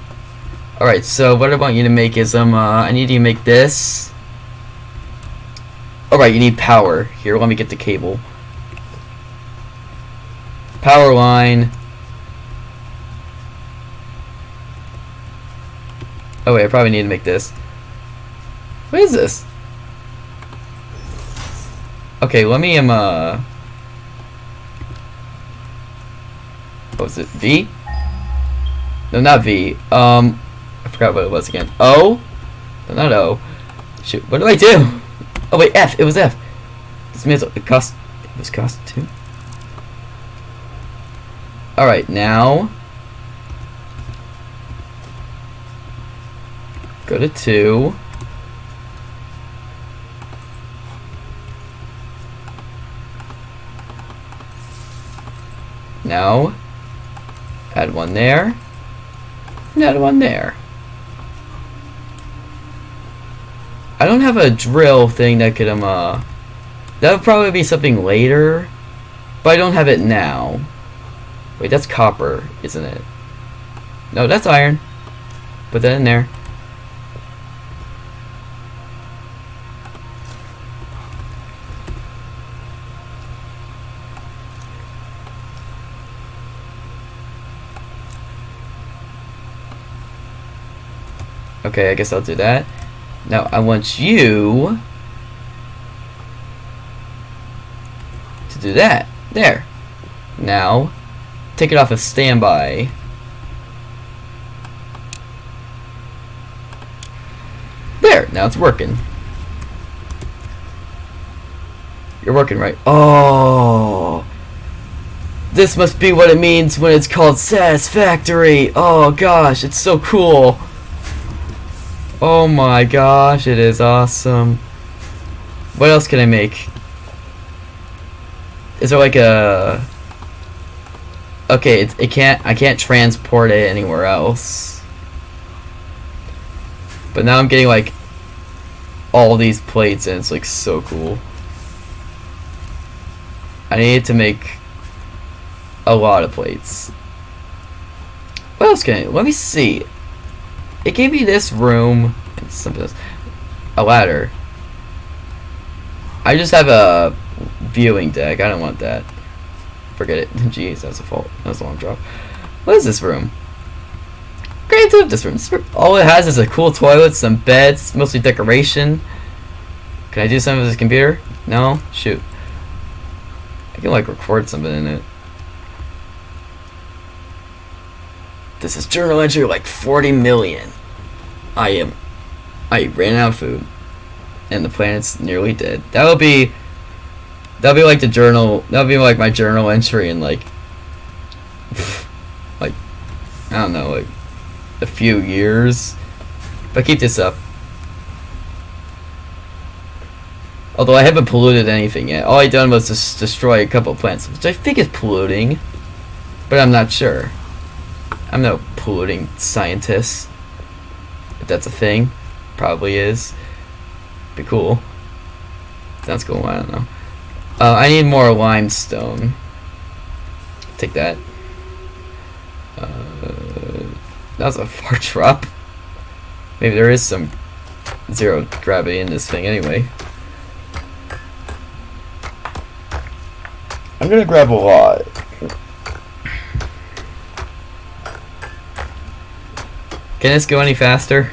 Alright, so what I want you to make is, um, uh, I need you to make this. Alright, you need power. Here, let me get the cable. Power line. Oh wait, I probably need to make this. What is this? Okay, let me um uh what was it? V? No, not V. Um I forgot what it was again. O? No, not O. Shoot, what do I do? Oh wait, F. It was F. This means it cost it was cost two. Alright, now go to two. Now, add one there, and add one there. I don't have a drill thing that could, um, uh, that would probably be something later, but I don't have it now. Wait, that's copper, isn't it? No, that's iron. Put that in there. Okay, I guess I'll do that. Now, I want you to do that. There. Now, take it off of standby. There, now it's working. You're working right. Oh! This must be what it means when it's called Satisfactory! Oh gosh, it's so cool! Oh my gosh, it is awesome. What else can I make? Is there like a... Okay, it, it can't, I can't transport it anywhere else. But now I'm getting like all these plates and it's like so cool. I need to make a lot of plates. What else can I, let me see. It gave me this room something else. A ladder. I just have a viewing deck. I don't want that. Forget it. Jeez, that's a fault. That's a long drop. What is this room? Great to have this room. this room. All it has is a cool toilet, some beds, mostly decoration. Can I do something with this computer? No? Shoot. I can like record something in it. This is journal entry like 40 million. I am. I ran out of food. And the planet's nearly dead. That would be. That would be like the journal. That would be like my journal entry in like. Like I don't know, like a few years. I keep this up. Although I haven't polluted anything yet. All I done was just destroy a couple plants, which I think is polluting. But I'm not sure. I'm no polluting scientist. If that's a thing. Probably is. Be cool. Sounds cool, I don't know. Uh, I need more limestone. Take that. Uh, that was a far drop. Maybe there is some zero gravity in this thing anyway. I'm gonna grab a lot. Can this go any faster?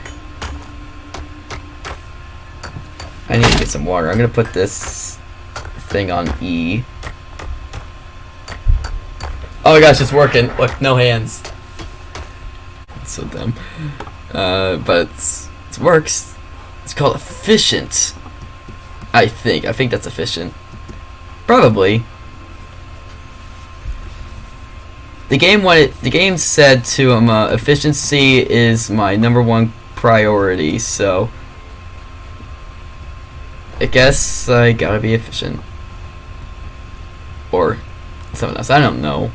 I need to get some water. I'm gonna put this thing on E. Oh my gosh, it's working. Look, no hands. That's so dumb. Uh, but it works. It's called efficient. I think. I think that's efficient. Probably. The game wanted. The game said to him, uh, efficiency is my number one priority. So, I guess I gotta be efficient, or something else. I don't know.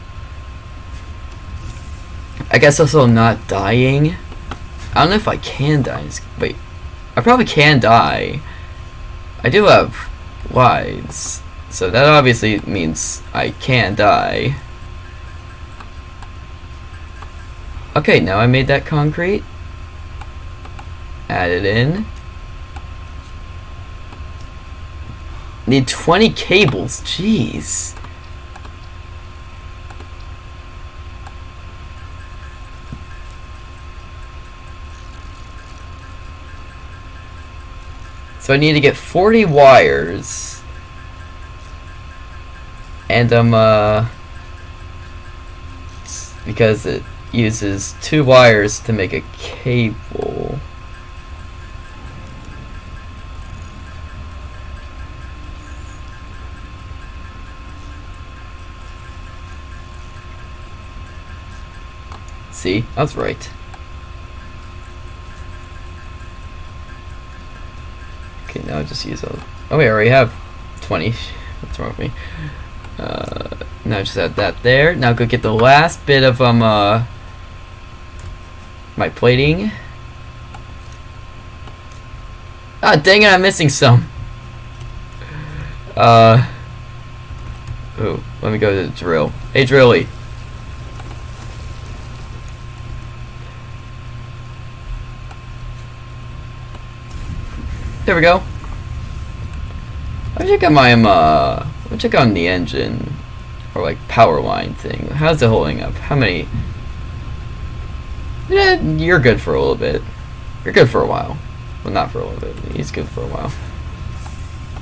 I guess also not dying. I don't know if I can die. Wait, I probably can die. I do have lives, so that obviously means I can die. Okay, now I made that concrete. Add it in. Need 20 cables, jeez. So I need to get 40 wires. And um uh because it uses two wires to make a cable. See, I was right. Okay, now I just use a... Oh, wait, I already have 20. What's wrong with me? Uh, now just add that there. Now go get the last bit of um uh my plating. Ah, dang it! I'm missing some. Uh. Ooh, let me go to the drill. Hey, Drilly. There we go. Let me check on my um, uh, let me check on the engine or like power line thing. How's it holding up? How many? Yeah, you're good for a little bit. You're good for a while. Well, not for a little bit. He's good for a while.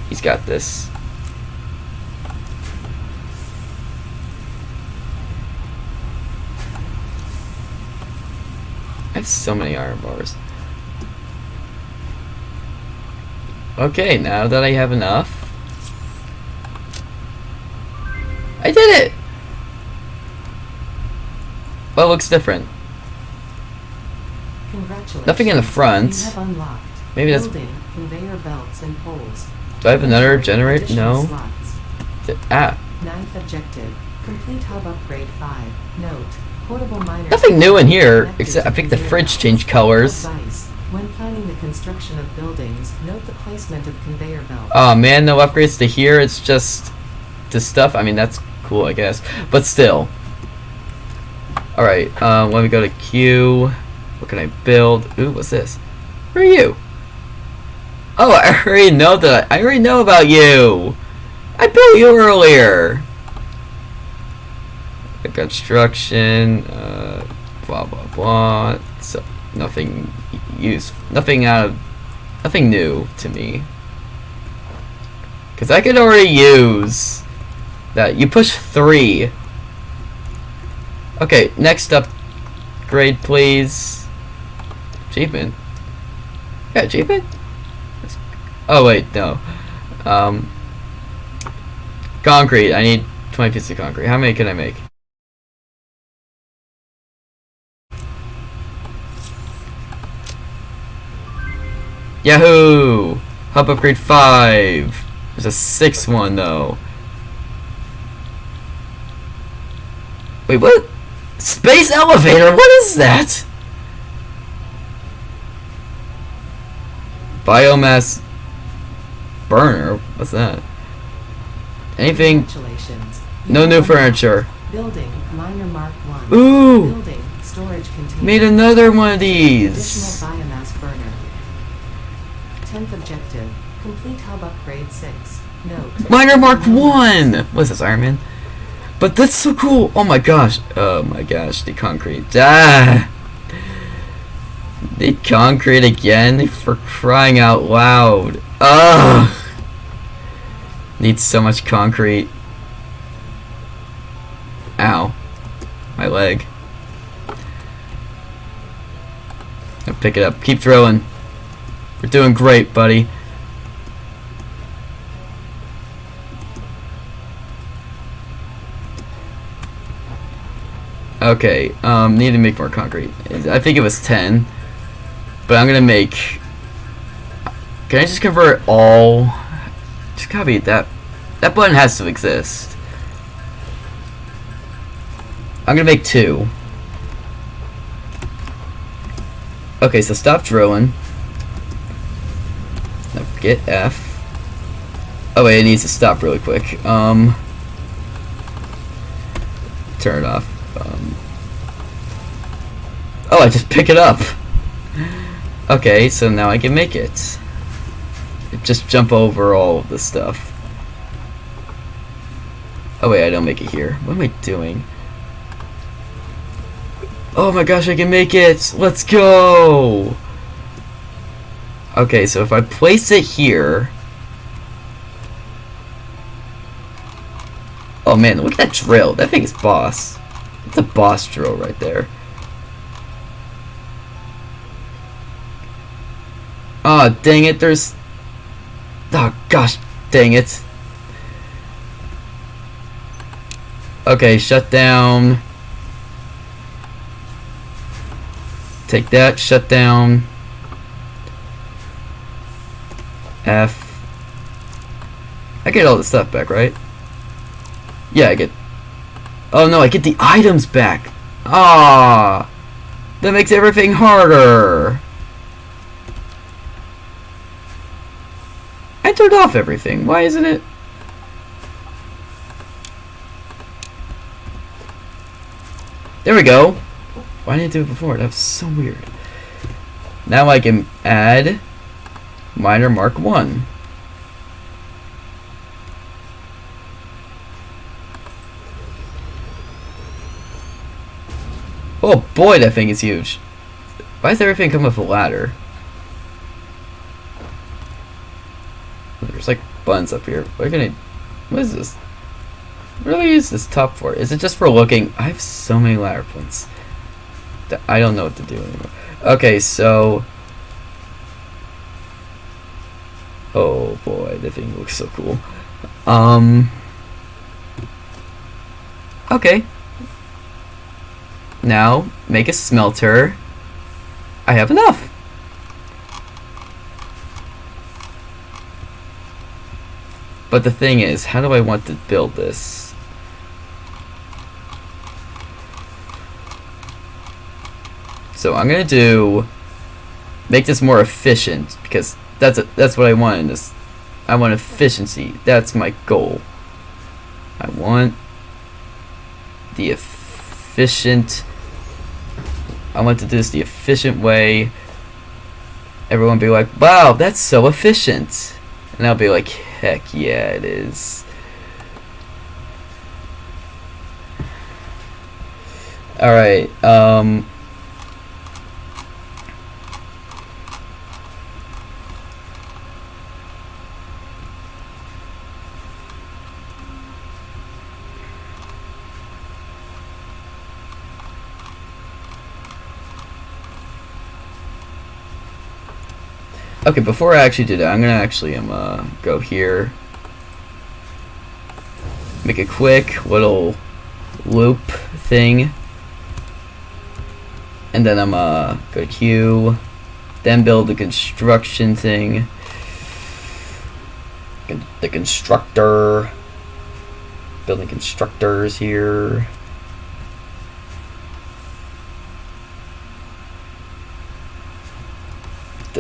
He's got this. I have so many iron bars. Okay, now that I have enough. I did it! Well, it looks different. Congratulations. Nothing in the front. You have unlocked. Maybe that's- Building, conveyor belts and poles. Do I have another generator? No. slots. Th- Ah, Ninth objective. Complete hub upgrade 5. Note. Portable miners. Nothing new in here, except I think the fridge changed colors. Advice. When planning the construction of buildings, note the placement of conveyor belts. oh man, no upgrades to here. It's just the stuff. I mean, that's cool, I guess. But still. Alright, um, let me go to Q. What can I build? Ooh, what's this? Who are you? Oh, I already know that. I already know about you. I built you earlier. The construction, uh, blah blah blah. So nothing use, nothing out of, nothing new to me. Cause I could already use that. You push three. Okay, next up, grade please. Japan. Yeah, Japan. That's, oh wait, no. Um, concrete. I need 20 pieces of concrete. How many can I make? Yahoo! Hub upgrade 5. There's a six one though. Wait, what? Space elevator? What is that? Biomass burner? What's that? Anything? Congratulations. No new furniture. Building Miner Mark 1. Ooh! Building storage container. Made another one of these. Additional biomass burner. Tenth objective. Complete hub upgrade 6. Note. Miner Mark 1! What's this, Iron Man? But that's so cool! Oh my gosh. Oh my gosh, the concrete. Ah! The concrete again? For crying out loud. Ugh! Needs so much concrete. Ow. My leg. Now pick it up. Keep drilling. We're doing great, buddy. Okay, um, need to make more concrete. I think it was 10. But I'm gonna make... Can I just convert all... Just copy that. That button has to exist. I'm gonna make two. Okay, so stop drilling. Get F. Oh wait, it needs to stop really quick. Um, turn it off. Um, oh, I just pick it up. Okay, so now I can make it. Just jump over all of the stuff. Oh wait, I don't make it here. What am I doing? Oh my gosh, I can make it! Let's go! Okay, so if I place it here... Oh man, look at that drill. That thing is boss. It's a boss drill right there. Oh, dang it, there's... Oh, gosh, dang it. Okay, shut down. Take that, shut down. F. I get all the stuff back, right? Yeah, I get... Oh no, I get the items back! Ah, That makes everything harder! I turned off everything. Why isn't it? There we go. Why didn't I do it before? That was so weird. Now I can add miner mark 1. Oh boy, that thing is huge. Why does everything come with a ladder? There's like buttons up here. What can I... What is this? Really do I use this top for? Is it just for looking? I have so many ladder points. that I don't know what to do anymore. Okay, so... Oh boy, the thing looks so cool. Um... Okay. Now, make a smelter. I have enough. But the thing is, how do I want to build this? So I'm gonna do make this more efficient because that's a, that's what I want in this. I want efficiency. That's my goal. I want the efficient. I want to do this the efficient way. Everyone be like, "Wow, that's so efficient," and I'll be like, "Heck yeah, it is." All right. Um. Okay, before I actually do that, I'm gonna actually um uh, go here, make a quick little loop thing, and then I'm uh go to Q, Then build the construction thing. The constructor. Building constructors here.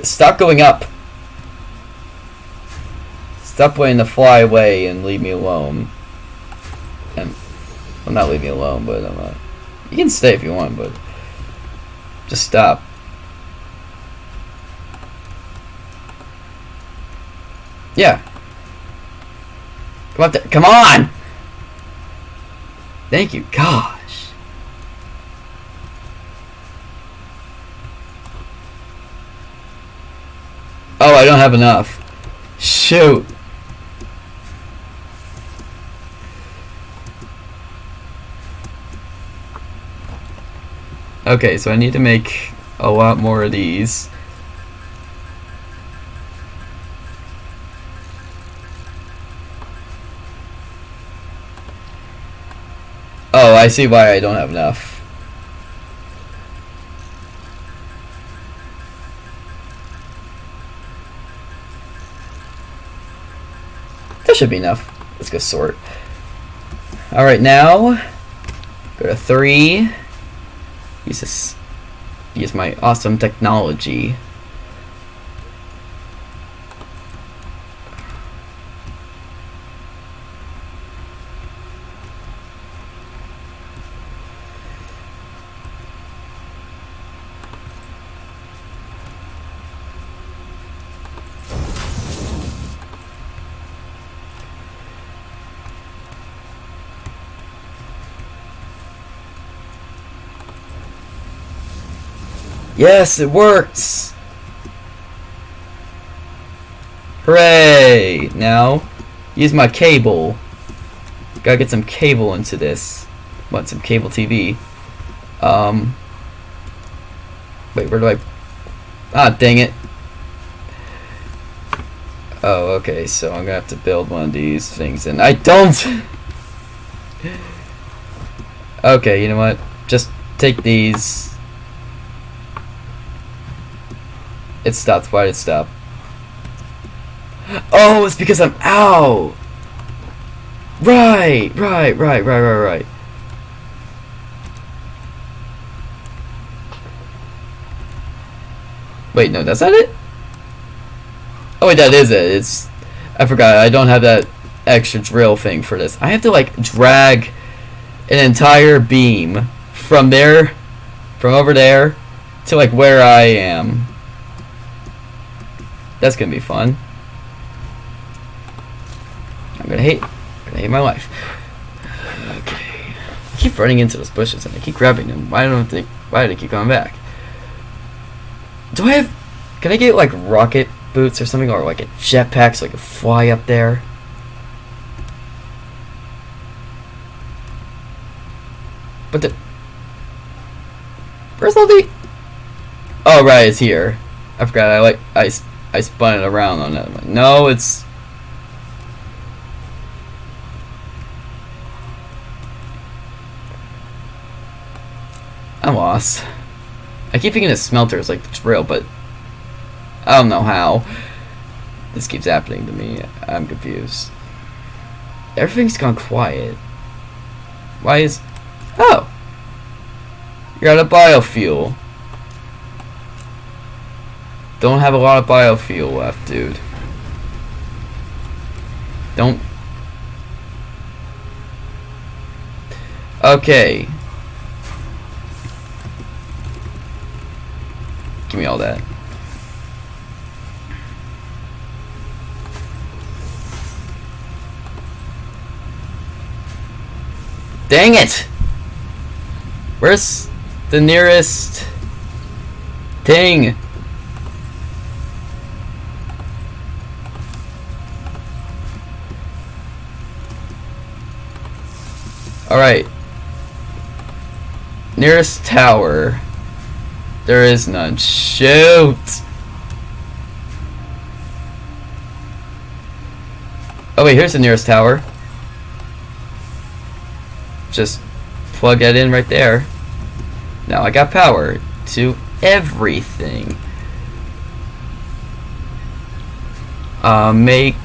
Stop going up. Stop waiting to fly away and leave me alone. And well, not leave me alone, but I'm. You can stay if you want, but just stop. Yeah. Come up there. Come on! Thank you. Gosh. Oh, I don't have enough. Shoot. Okay, so I need to make a lot more of these. Oh, I see why I don't have enough. That should be enough. Let's go sort. Alright, now go to three. Use this use my awesome technology. Yes, it works! Hooray! Now, use my cable. Gotta get some cable into this. Want some cable TV. Um. Wait, where do I. Ah, dang it. Oh, okay, so I'm gonna have to build one of these things, and I don't! okay, you know what? Just take these. It stopped. Why did it stop? Oh, it's because I'm out! Right, right, right, right, right, right. Wait, no, that's not it? Oh wait, that is it. It's... I forgot, I don't have that extra drill thing for this. I have to, like, drag an entire beam from there, from over there, to, like, where I am. That's gonna be fun. I'm gonna hate, I'm gonna hate my life. Okay. I keep running into those bushes and I keep grabbing them. Why don't think? Why do they keep coming back? Do I have? Can I get like rocket boots or something, or like a jetpack so I can fly up there? But the where's all the? Oh right, it's here. I forgot. I like I. I spun it around on that one. No, it's I'm lost. I keep thinking of smelters like the drill, but I don't know how. This keeps happening to me. I'm confused. Everything's gone quiet. Why is... Oh! You're out of biofuel. Don't have a lot of biofuel left, dude. Don't... Okay. Give me all that. Dang it! Where's the nearest thing? Alright. Nearest tower. There is none. Shoot! Oh wait, here's the nearest tower. Just plug that in right there. Now I got power to everything. Uh, make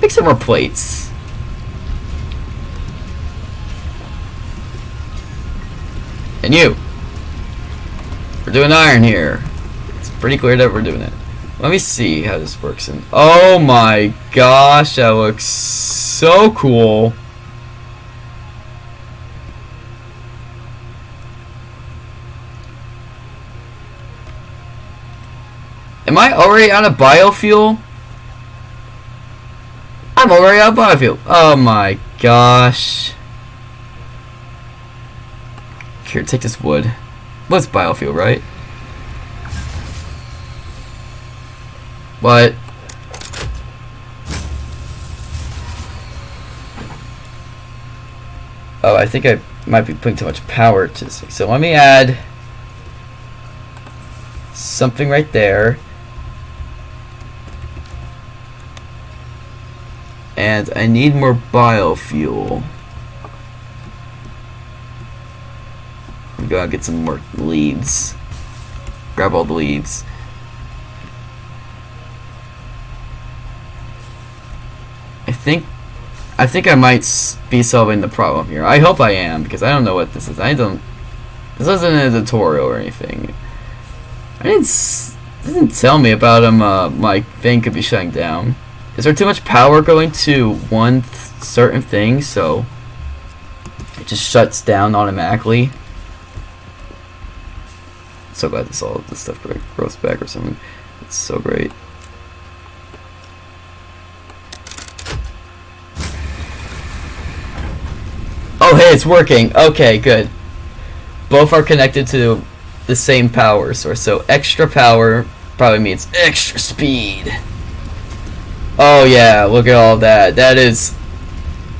make some more plates. And you. We're doing iron here. It's pretty clear that we're doing it. Let me see how this works. And oh my gosh, that looks so cool. Am I already on a biofuel? I'm already on biofuel. Oh my gosh. Here, take this wood. What's biofuel, right? What? Oh, I think I might be putting too much power to this. So let me add something right there. And I need more biofuel. I'm gonna get some more leads. Grab all the leads. I think I think I might be solving the problem here. I hope I am because I don't know what this is. I don't. This isn't a tutorial or anything. I didn't. Didn't tell me about um. Uh, my thing could be shutting down. Is there too much power going to one th- certain thing so it just shuts down automatically? So glad this all of this stuff grows back or something. It's so great. Oh, hey, it's working. Okay, good. Both are connected to the same power source, so extra power probably means extra speed. Oh yeah, look at all that. That is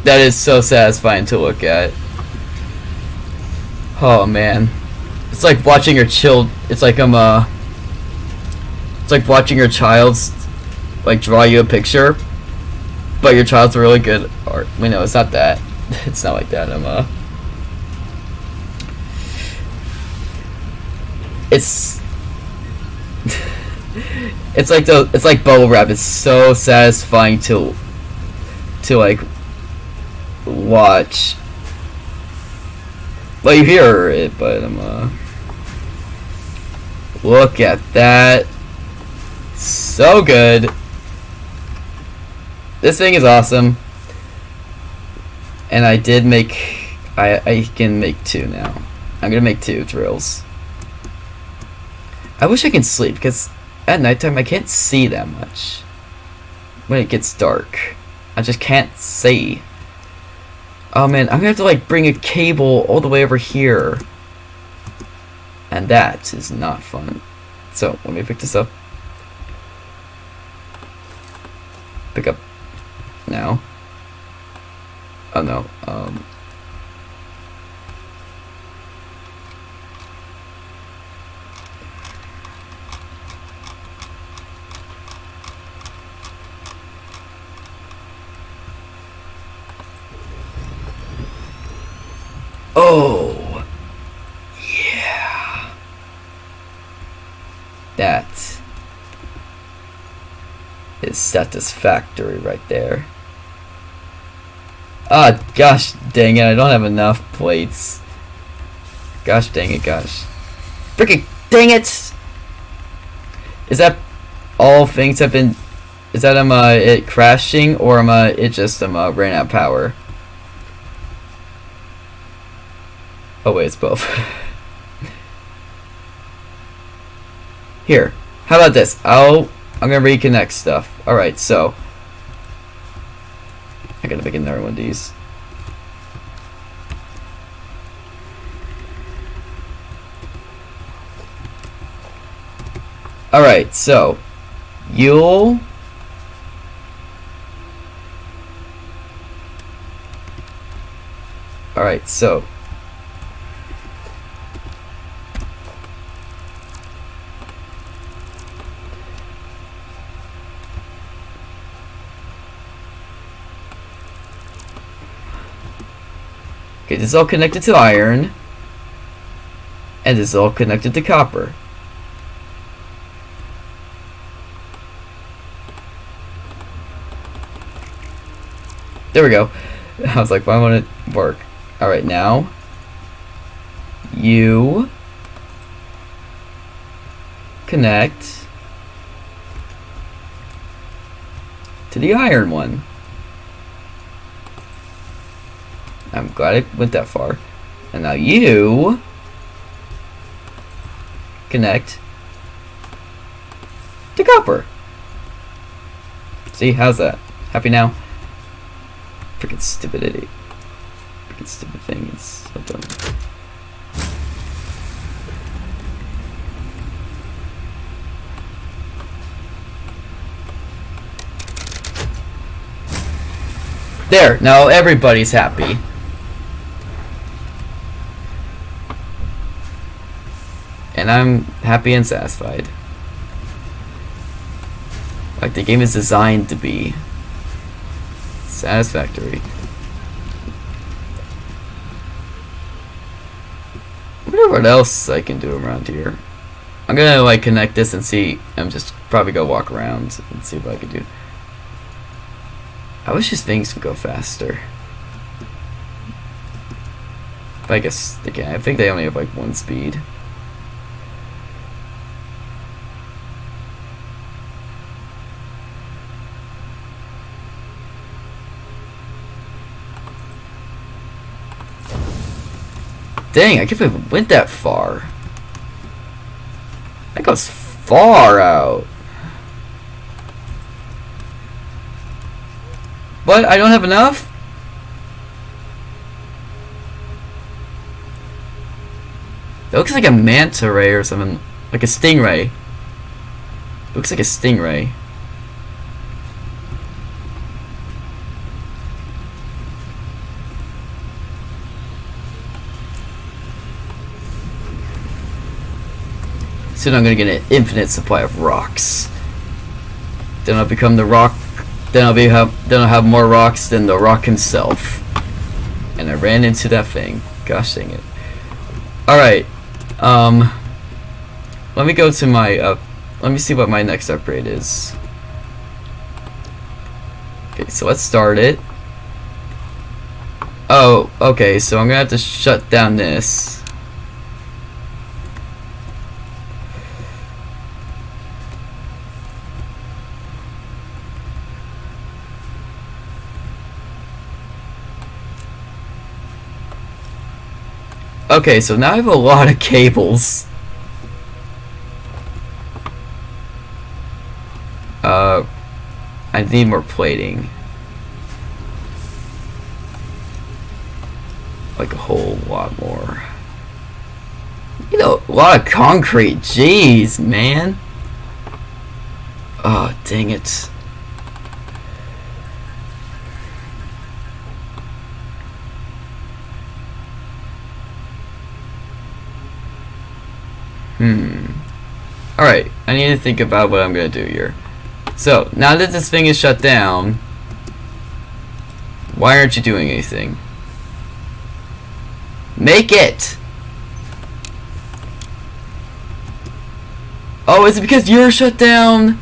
that is so satisfying to look at. Oh man. It's like watching your child it's like I'm uh it's like watching your child's like draw you a picture. But your child's really good art. We know it's not that. it's not like that. I'm uh It's it's like the it's like bubble wrap. It's so satisfying to to like watch. Well, you hear it, but I'm uh. Look at that. So good. This thing is awesome. And I did make I I can make two now. I'm gonna make two drills. I wish I could sleep because at nighttime I can't see that much. When it gets dark, I just can't see. Oh man, I'm gonna have to like bring a cable all the way over here. And that is not fun. So, let me pick this up. Pick up now. Oh no, um... Oh! Yeah! That is satisfactory right there. Ah, gosh dang it, I don't have enough plates. Gosh dang it, gosh. Freaking dang it! Is that all things have been... Is that um, uh, it crashing, or am I, it just um, uh, ran out of power? Oh wait, it's both. Here, how about this? I'll I'm gonna reconnect stuff. All right, so I gotta make another one of these. All right, so you'll All right, so Okay, this is all connected to iron. And this is all connected to copper. There we go. I was like, why won't it work? Alright, now. You. Connect. To the iron one. I'm glad it went that far. And now you. Connect. To copper. See, how's that? Happy now? Freaking stupidity. Freaking stupid thing. It's so dumb. There, now everybody's happy. And I'm happy and satisfied. Like the game is designed to be satisfactory. Wonder what else I can do around here. I'm gonna like connect this and see. I'm just probably go walk around and see what I can do. I wish these things would go faster. But I guess they can. I think they only have like one speed. Dang, I can't believe it went that far. That goes far out. What? I don't have enough? It looks like a manta ray or something. Like a stingray. It looks like a stingray. Soon I'm gonna get an infinite supply of rocks. Then I'll become the rock. Then I'll be have. Then I'll have more rocks than the rock himself. And I ran into that thing. Gosh dang it. All right. Um. Let me go to my. Uh, let me see what my next upgrade is. Okay, so let's start it. Oh, okay. So I'm gonna have to shut down this. Okay, so now I have a lot of cables. Uh, I need more plating. Like a whole lot more. You know, a lot of concrete. Jeez, man. Oh, dang it. Hmm. Alright, I need to think about what I'm going to do here. So, now that this thing is shut down, why aren't you doing anything? Make it! Oh, is it because you're shut down?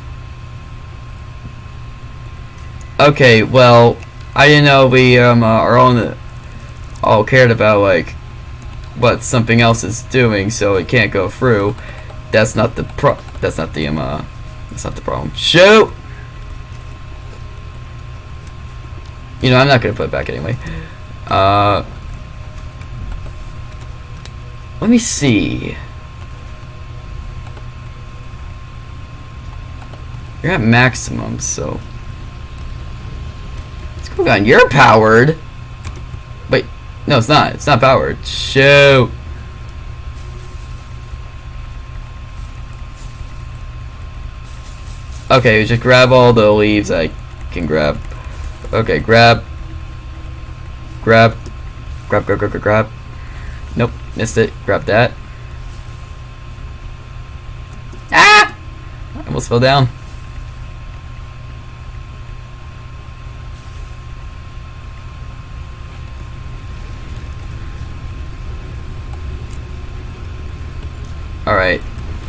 Okay, well, I didn't know we um, uh, are all, the all cared about, like, what something else is doing, so it can't go through. That's not the pro. That's not the um. Uh, that's not the problem. Shoot. You know, I'm not gonna put it back anyway. Uh. Let me see. You're at maximum, so. What's going on? You're powered. No, it's not. It's not powered. Shoot. Okay, just grab all the leaves I can grab. Okay, grab. Grab. Grab, grab, grab, grab, grab. Nope, missed it. Grab that. Ah! I almost fell down. Alright.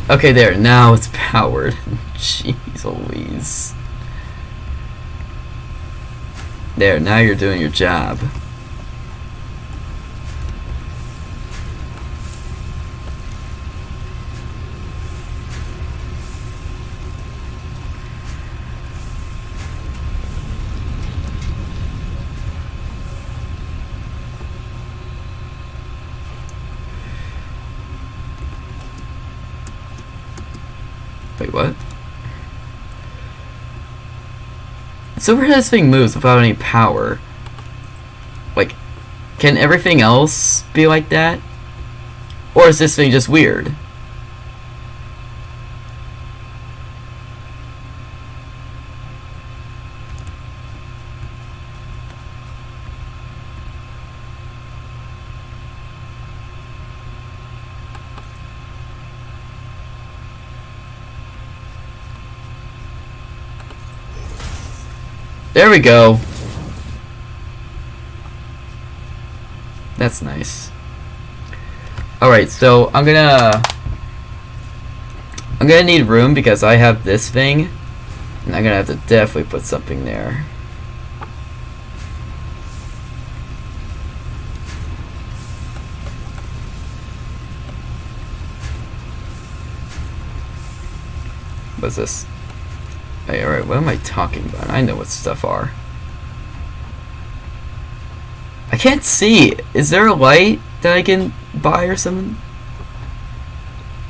Okay, there. Now it's powered. Jeez Louise. There, now you're doing your job. Wait, what? So where does this thing moves without any power? Like, can everything else be like that? Or is this thing just weird? There we go. That's nice. Alright, so I'm gonna... I'm gonna need room because I have this thing. And I'm gonna have to definitely put something there. What's this? Hey, alright, what am I talking about? I know what stuff are. I can't see. Is there a light that I can buy or something?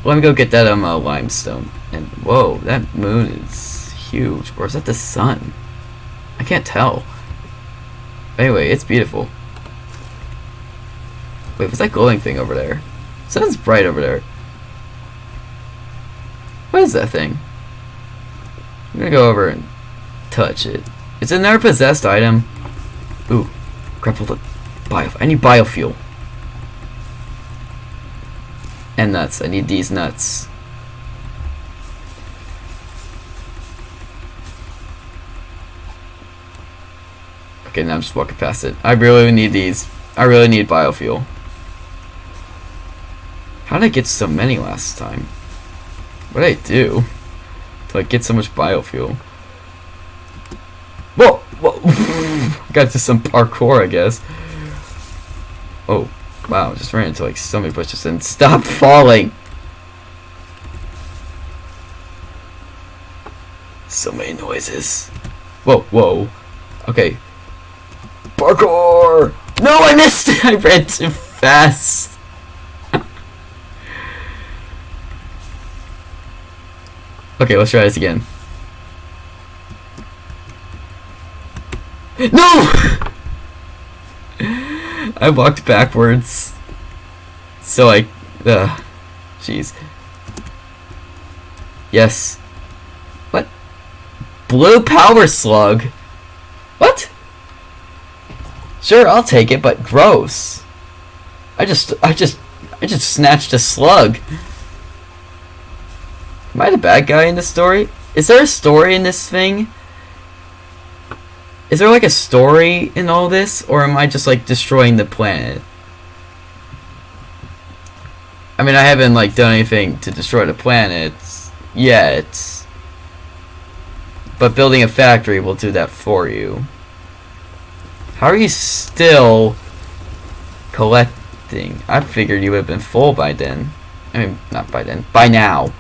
Let me go get that um, uh, limestone. And whoa, that moon is huge. Or is that the sun? I can't tell. Anyway, it's beautiful. Wait, what's that glowing thing over there? Sun's bright over there. What is that thing? I'm gonna go over and touch it. It's another possessed item. Ooh, grapple the bio. I need biofuel. And nuts. I need these nuts. Okay, now I'm just walking past it. I really need these. I really need biofuel. How did I get so many last time? What did I do? To like get so much biofuel. Whoa! Whoa! Got to some parkour, I guess. Oh, wow, just ran into like so many bushes and stop falling! So many noises. Whoa, whoa. Okay. Parkour! No, I missed it! I ran too fast! Okay, let's try this again. No! I walked backwards. So I, uh, jeez. Yes. What? Blue power slug? What? Sure, I'll take it, but gross. I just, I just, I just snatched a slug. Am I the bad guy in this story? Is there a story in this thing? Is there like a story in all this, or am I just like destroying the planet? I mean, I haven't like done anything to destroy the planet yet, but building a factory will do that for you. How are you still collecting? I figured you would have been full by then. I mean, not by then. By now.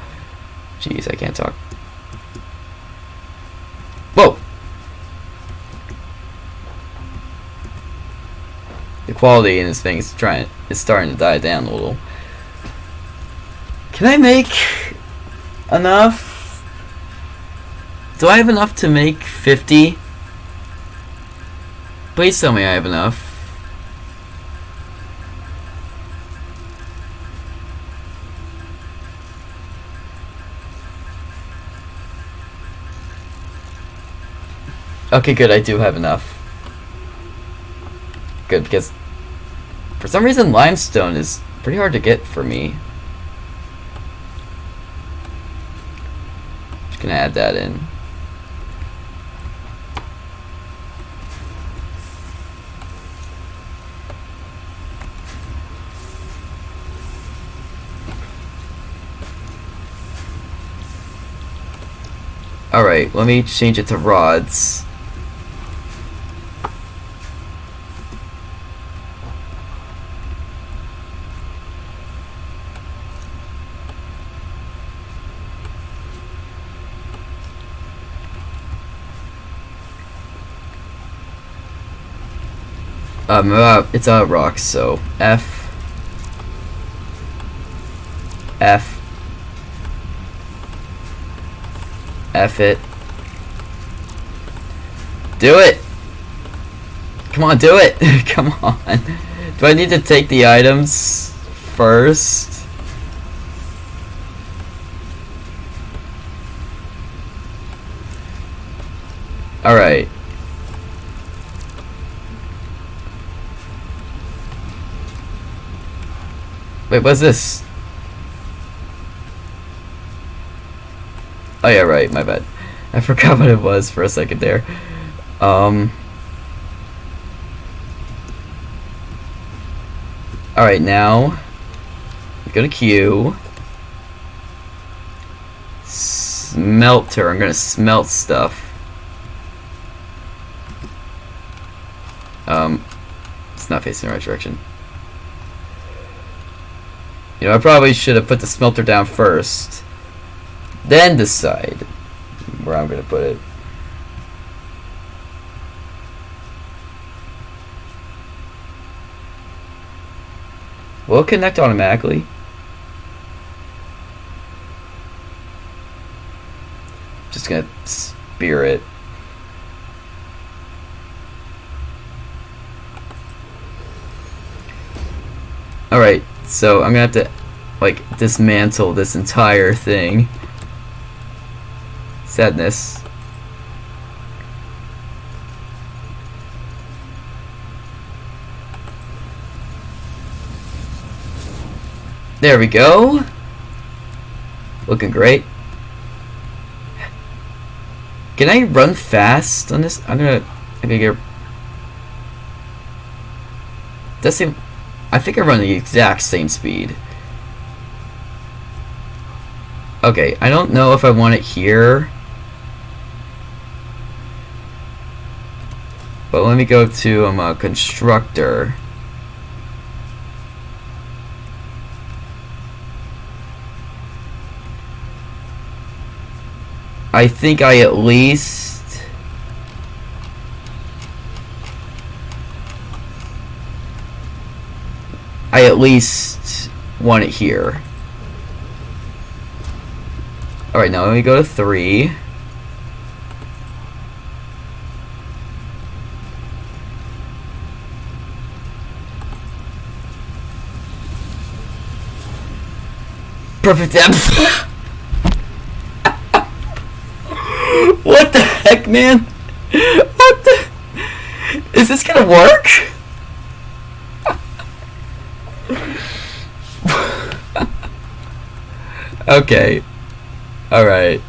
Jeez, I can't talk. Whoa! The quality in this thing is trying is starting to die down a little. Can I make enough? Do I have enough to make 50? Please tell me I have enough. Okay, good, I do have enough. Good, because for some reason limestone is pretty hard to get for me. Just gonna add that in. Alright, let me change it to rods. Um, uh, it's a rock, so F. F. F it. Do it! Come on, do it! Come on. Do I need to take the items first? Alright. Wait, what's this? Oh yeah, right, my bad. I forgot what it was for a second there. Um... Alright, now... Go to Q. Smelter. I'm gonna smelt stuff. Um, it's not facing the right direction. You know, I probably should have put the smelter down first. Then decide where I'm going to put it. Will it connect automatically? Just gonna spear it. Alright, so I'm gonna have to like dismantle this entire thing. Sadness. There we go. Looking great. Can I run fast on this? I'm gonna. I'm gonna get. Does seem. I think I run the exact same speed. Okay, I don't know if I want it here. But let me go to um, a constructor. I think I at least I at least want it here. Alright, now let me go to three. Perfect depth. what the heck, man? What the? Is this gonna work? okay. Alright.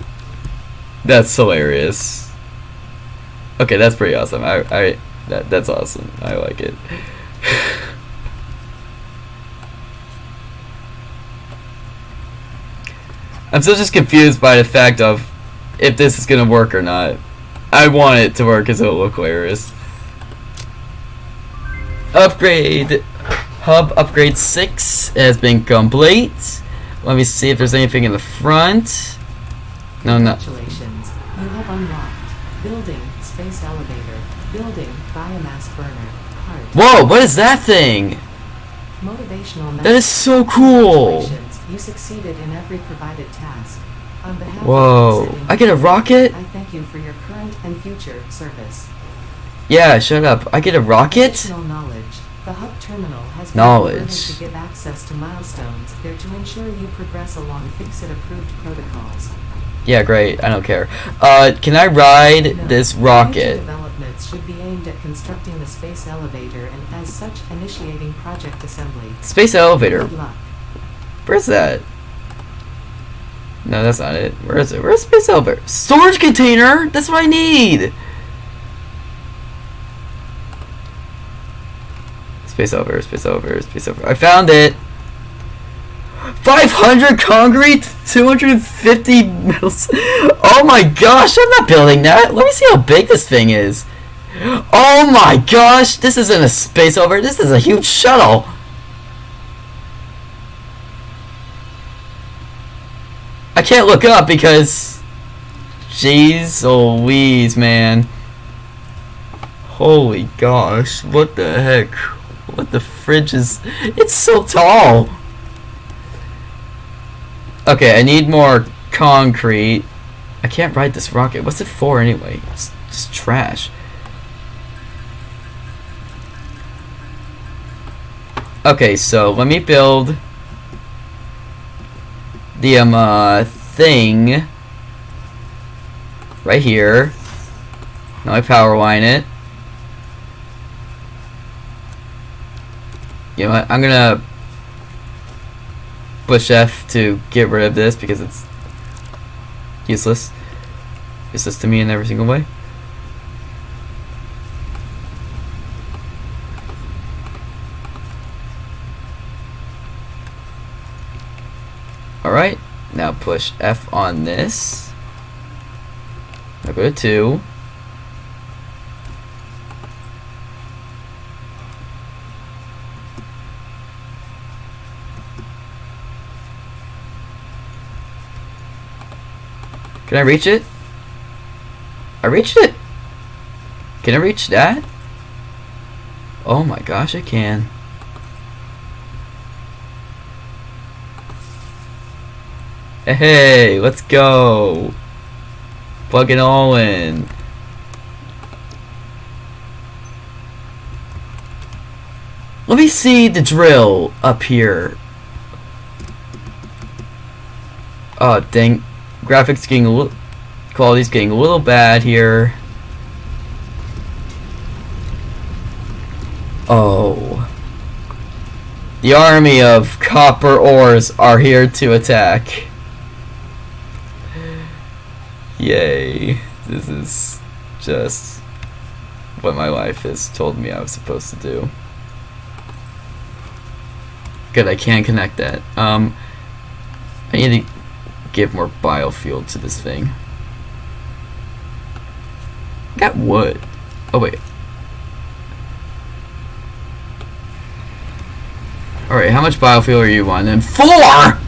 That's hilarious. Okay, that's pretty awesome. I, I, that, that's awesome. I like it. I'm still just confused by the fact of if this is gonna work or not. I want it to work because it'll look hilarious. Upgrade! Hub upgrade 6 has been complete. Let me see if there's anything in the front. No, no. Congratulations. You have unlocked building space elevator, building biomass burner, part. Whoa, what is that thing? Motivational That is so cool! You succeeded in every provided task. On behalf Whoa, I get a rocket? I thank you for your current and future service. Yeah, shut up. I get a rocket? Additional knowledge. The hub terminal has been Knowledge. to give access to milestones there to ensure you progress along FICSIT-approved protocols. Yeah, great. I don't care. Uh, can I ride Note, this rocket? developments should be aimed at constructing the space elevator and as such initiating project assembly. Space elevator. Good luck. Where's that? No, that's not it. Where is it? Where's space elevator? Storage container? That's what I need! Space over, space over, space over. I found it! 500 concrete, 250 metals. Oh my gosh, I'm not building that. Let me see how big this thing is. Oh my gosh, this isn't a space over, This is a huge shuttle. I can't look up because... Jeez Louise, man. Holy gosh, what the heck? What the fridge is... It's so tall! Okay, I need more concrete. I can't ride this rocket. What's it for anyway? It's just trash. Okay, so let me build the um uh thing right here. Now I power line it. You know what? I'm gonna push F to get rid of this because it's useless. Useless to me in every single way. Alright, now push F on this. Now go to 2. Can I reach it? I reached it! Can I reach that? Oh my gosh, I can. Hey, let's go! It all in. Let me see the drill up here. Oh, dang. Graphics getting a little... Quality's getting a little bad here. Oh. The army of copper ores are here to attack. Yay. This is just what my life has told me I was supposed to do. Good, I can connect that. Um, I need to give more biofuel to this thing. Got wood. Oh wait. Alright, how much biofuel are you on then? Four!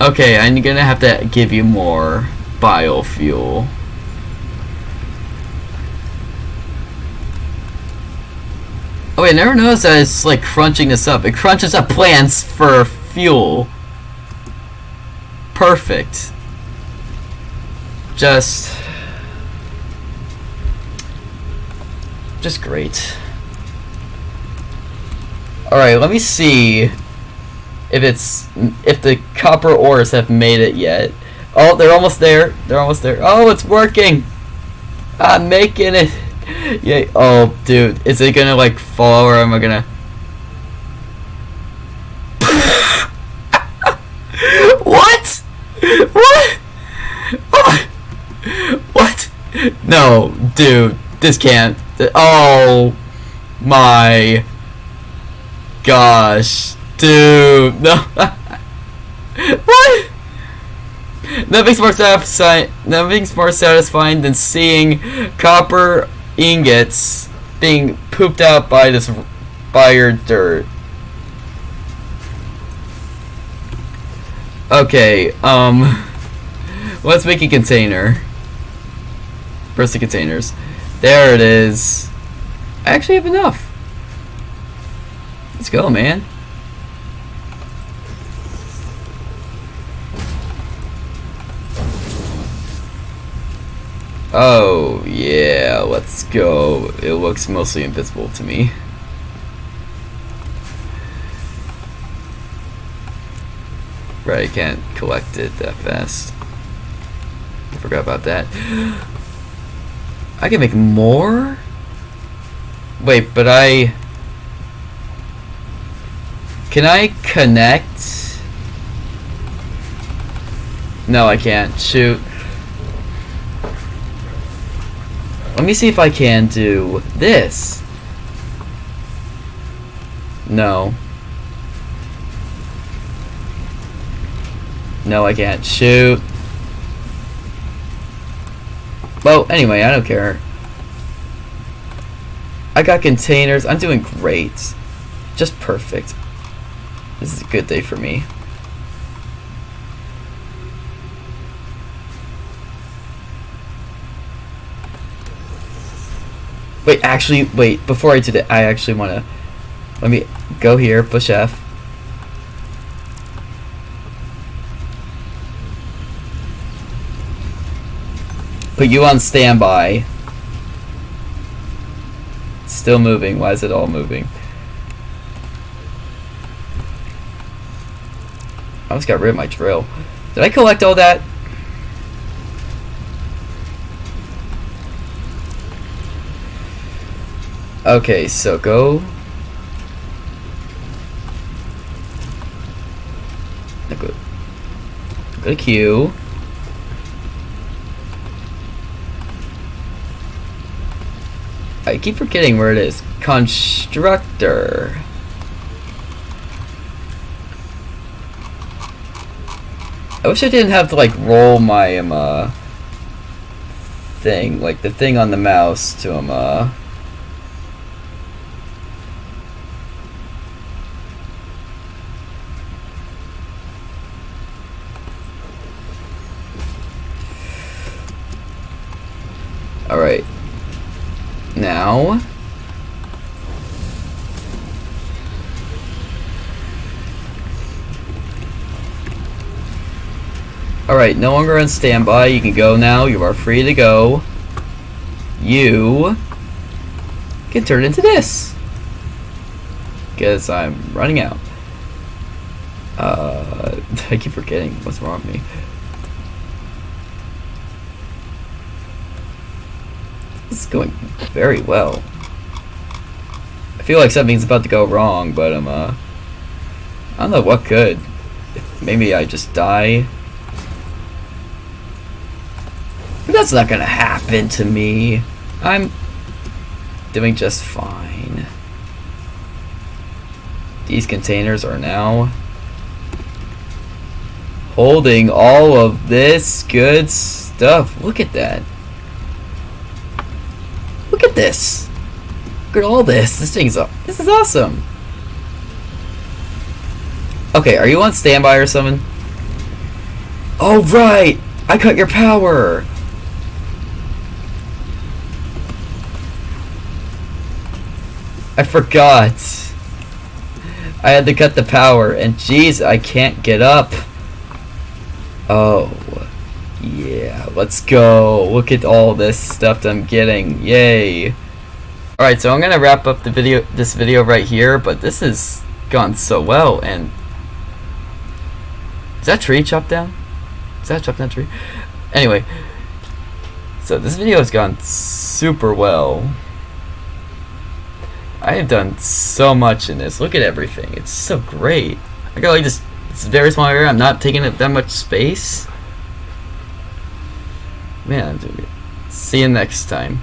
Okay, I'm gonna have to give you more biofuel. Oh wait, I never noticed that it's like crunching this up. It crunches up plants for fuel. Perfect. Just... Just great. Alright, let me see if it's if the copper ores have made it yet. Oh, they're almost there. They're almost there. Oh, it's working. I'm making it. Yeah. Oh, dude, is it gonna like fall or am I gonna? what? What? Oh what? No, dude, this can't. Oh my gosh, dude, no. what? Nothing's more satisfying. Nothing's more satisfying than seeing copper ingots being pooped out by this by your dirt. Okay, um, let's make a container. The containers. There it is. I actually have enough. Let's go, man. Oh, yeah, let's go. It looks mostly invisible to me. Right, I can't collect it that fast. Forgot about that. I can make more? Wait, but I... Can I connect? No, I can't. Shoot. Let me see if I can do this. No. No, I can't. Shoot. Well, anyway, I don't care. I got containers. I'm doing great. Just perfect. This is a good day for me. Wait, actually, wait. Before I do that, I actually want to. Let me go here. Push F. Put you on standby. Still moving. Why is it all moving? I almost got rid of my drill. Did I collect all that? Okay, so go. Go, go to Q. I keep forgetting where it is. Constructor. I wish I didn't have to like roll my um, uh, thing, like the thing on the mouse to um, uh, Alright. Now. Alright, no longer on standby. You can go now. You are free to go. You can turn into this. Because I'm running out. Uh, I keep forgetting what's wrong with me. Is going very well. I feel like something's about to go wrong, but I'm, uh... I don't know what could. Maybe I just die. But that's not gonna happen to me. I'm doing just fine. These containers are now holding all of this good stuff. Look at that. This. Look at all this. This thing's up. This is awesome. Okay, are you on standby or something? Oh, right. I cut your power. I forgot. I had to cut the power, and jeez, I can't get up. Oh. Yeah, let's go. Look at all this stuff I'm getting. Yay. Alright, so I'm gonna wrap up the video this video right here, but this has gone so well and Is that tree chopped down? Is that chopped down tree? Anyway. So this video has gone super well. I have done so much in this. Look at everything. It's so great. I got like this, this very small area. I'm not taking up that much space. Man, dude. See you next time.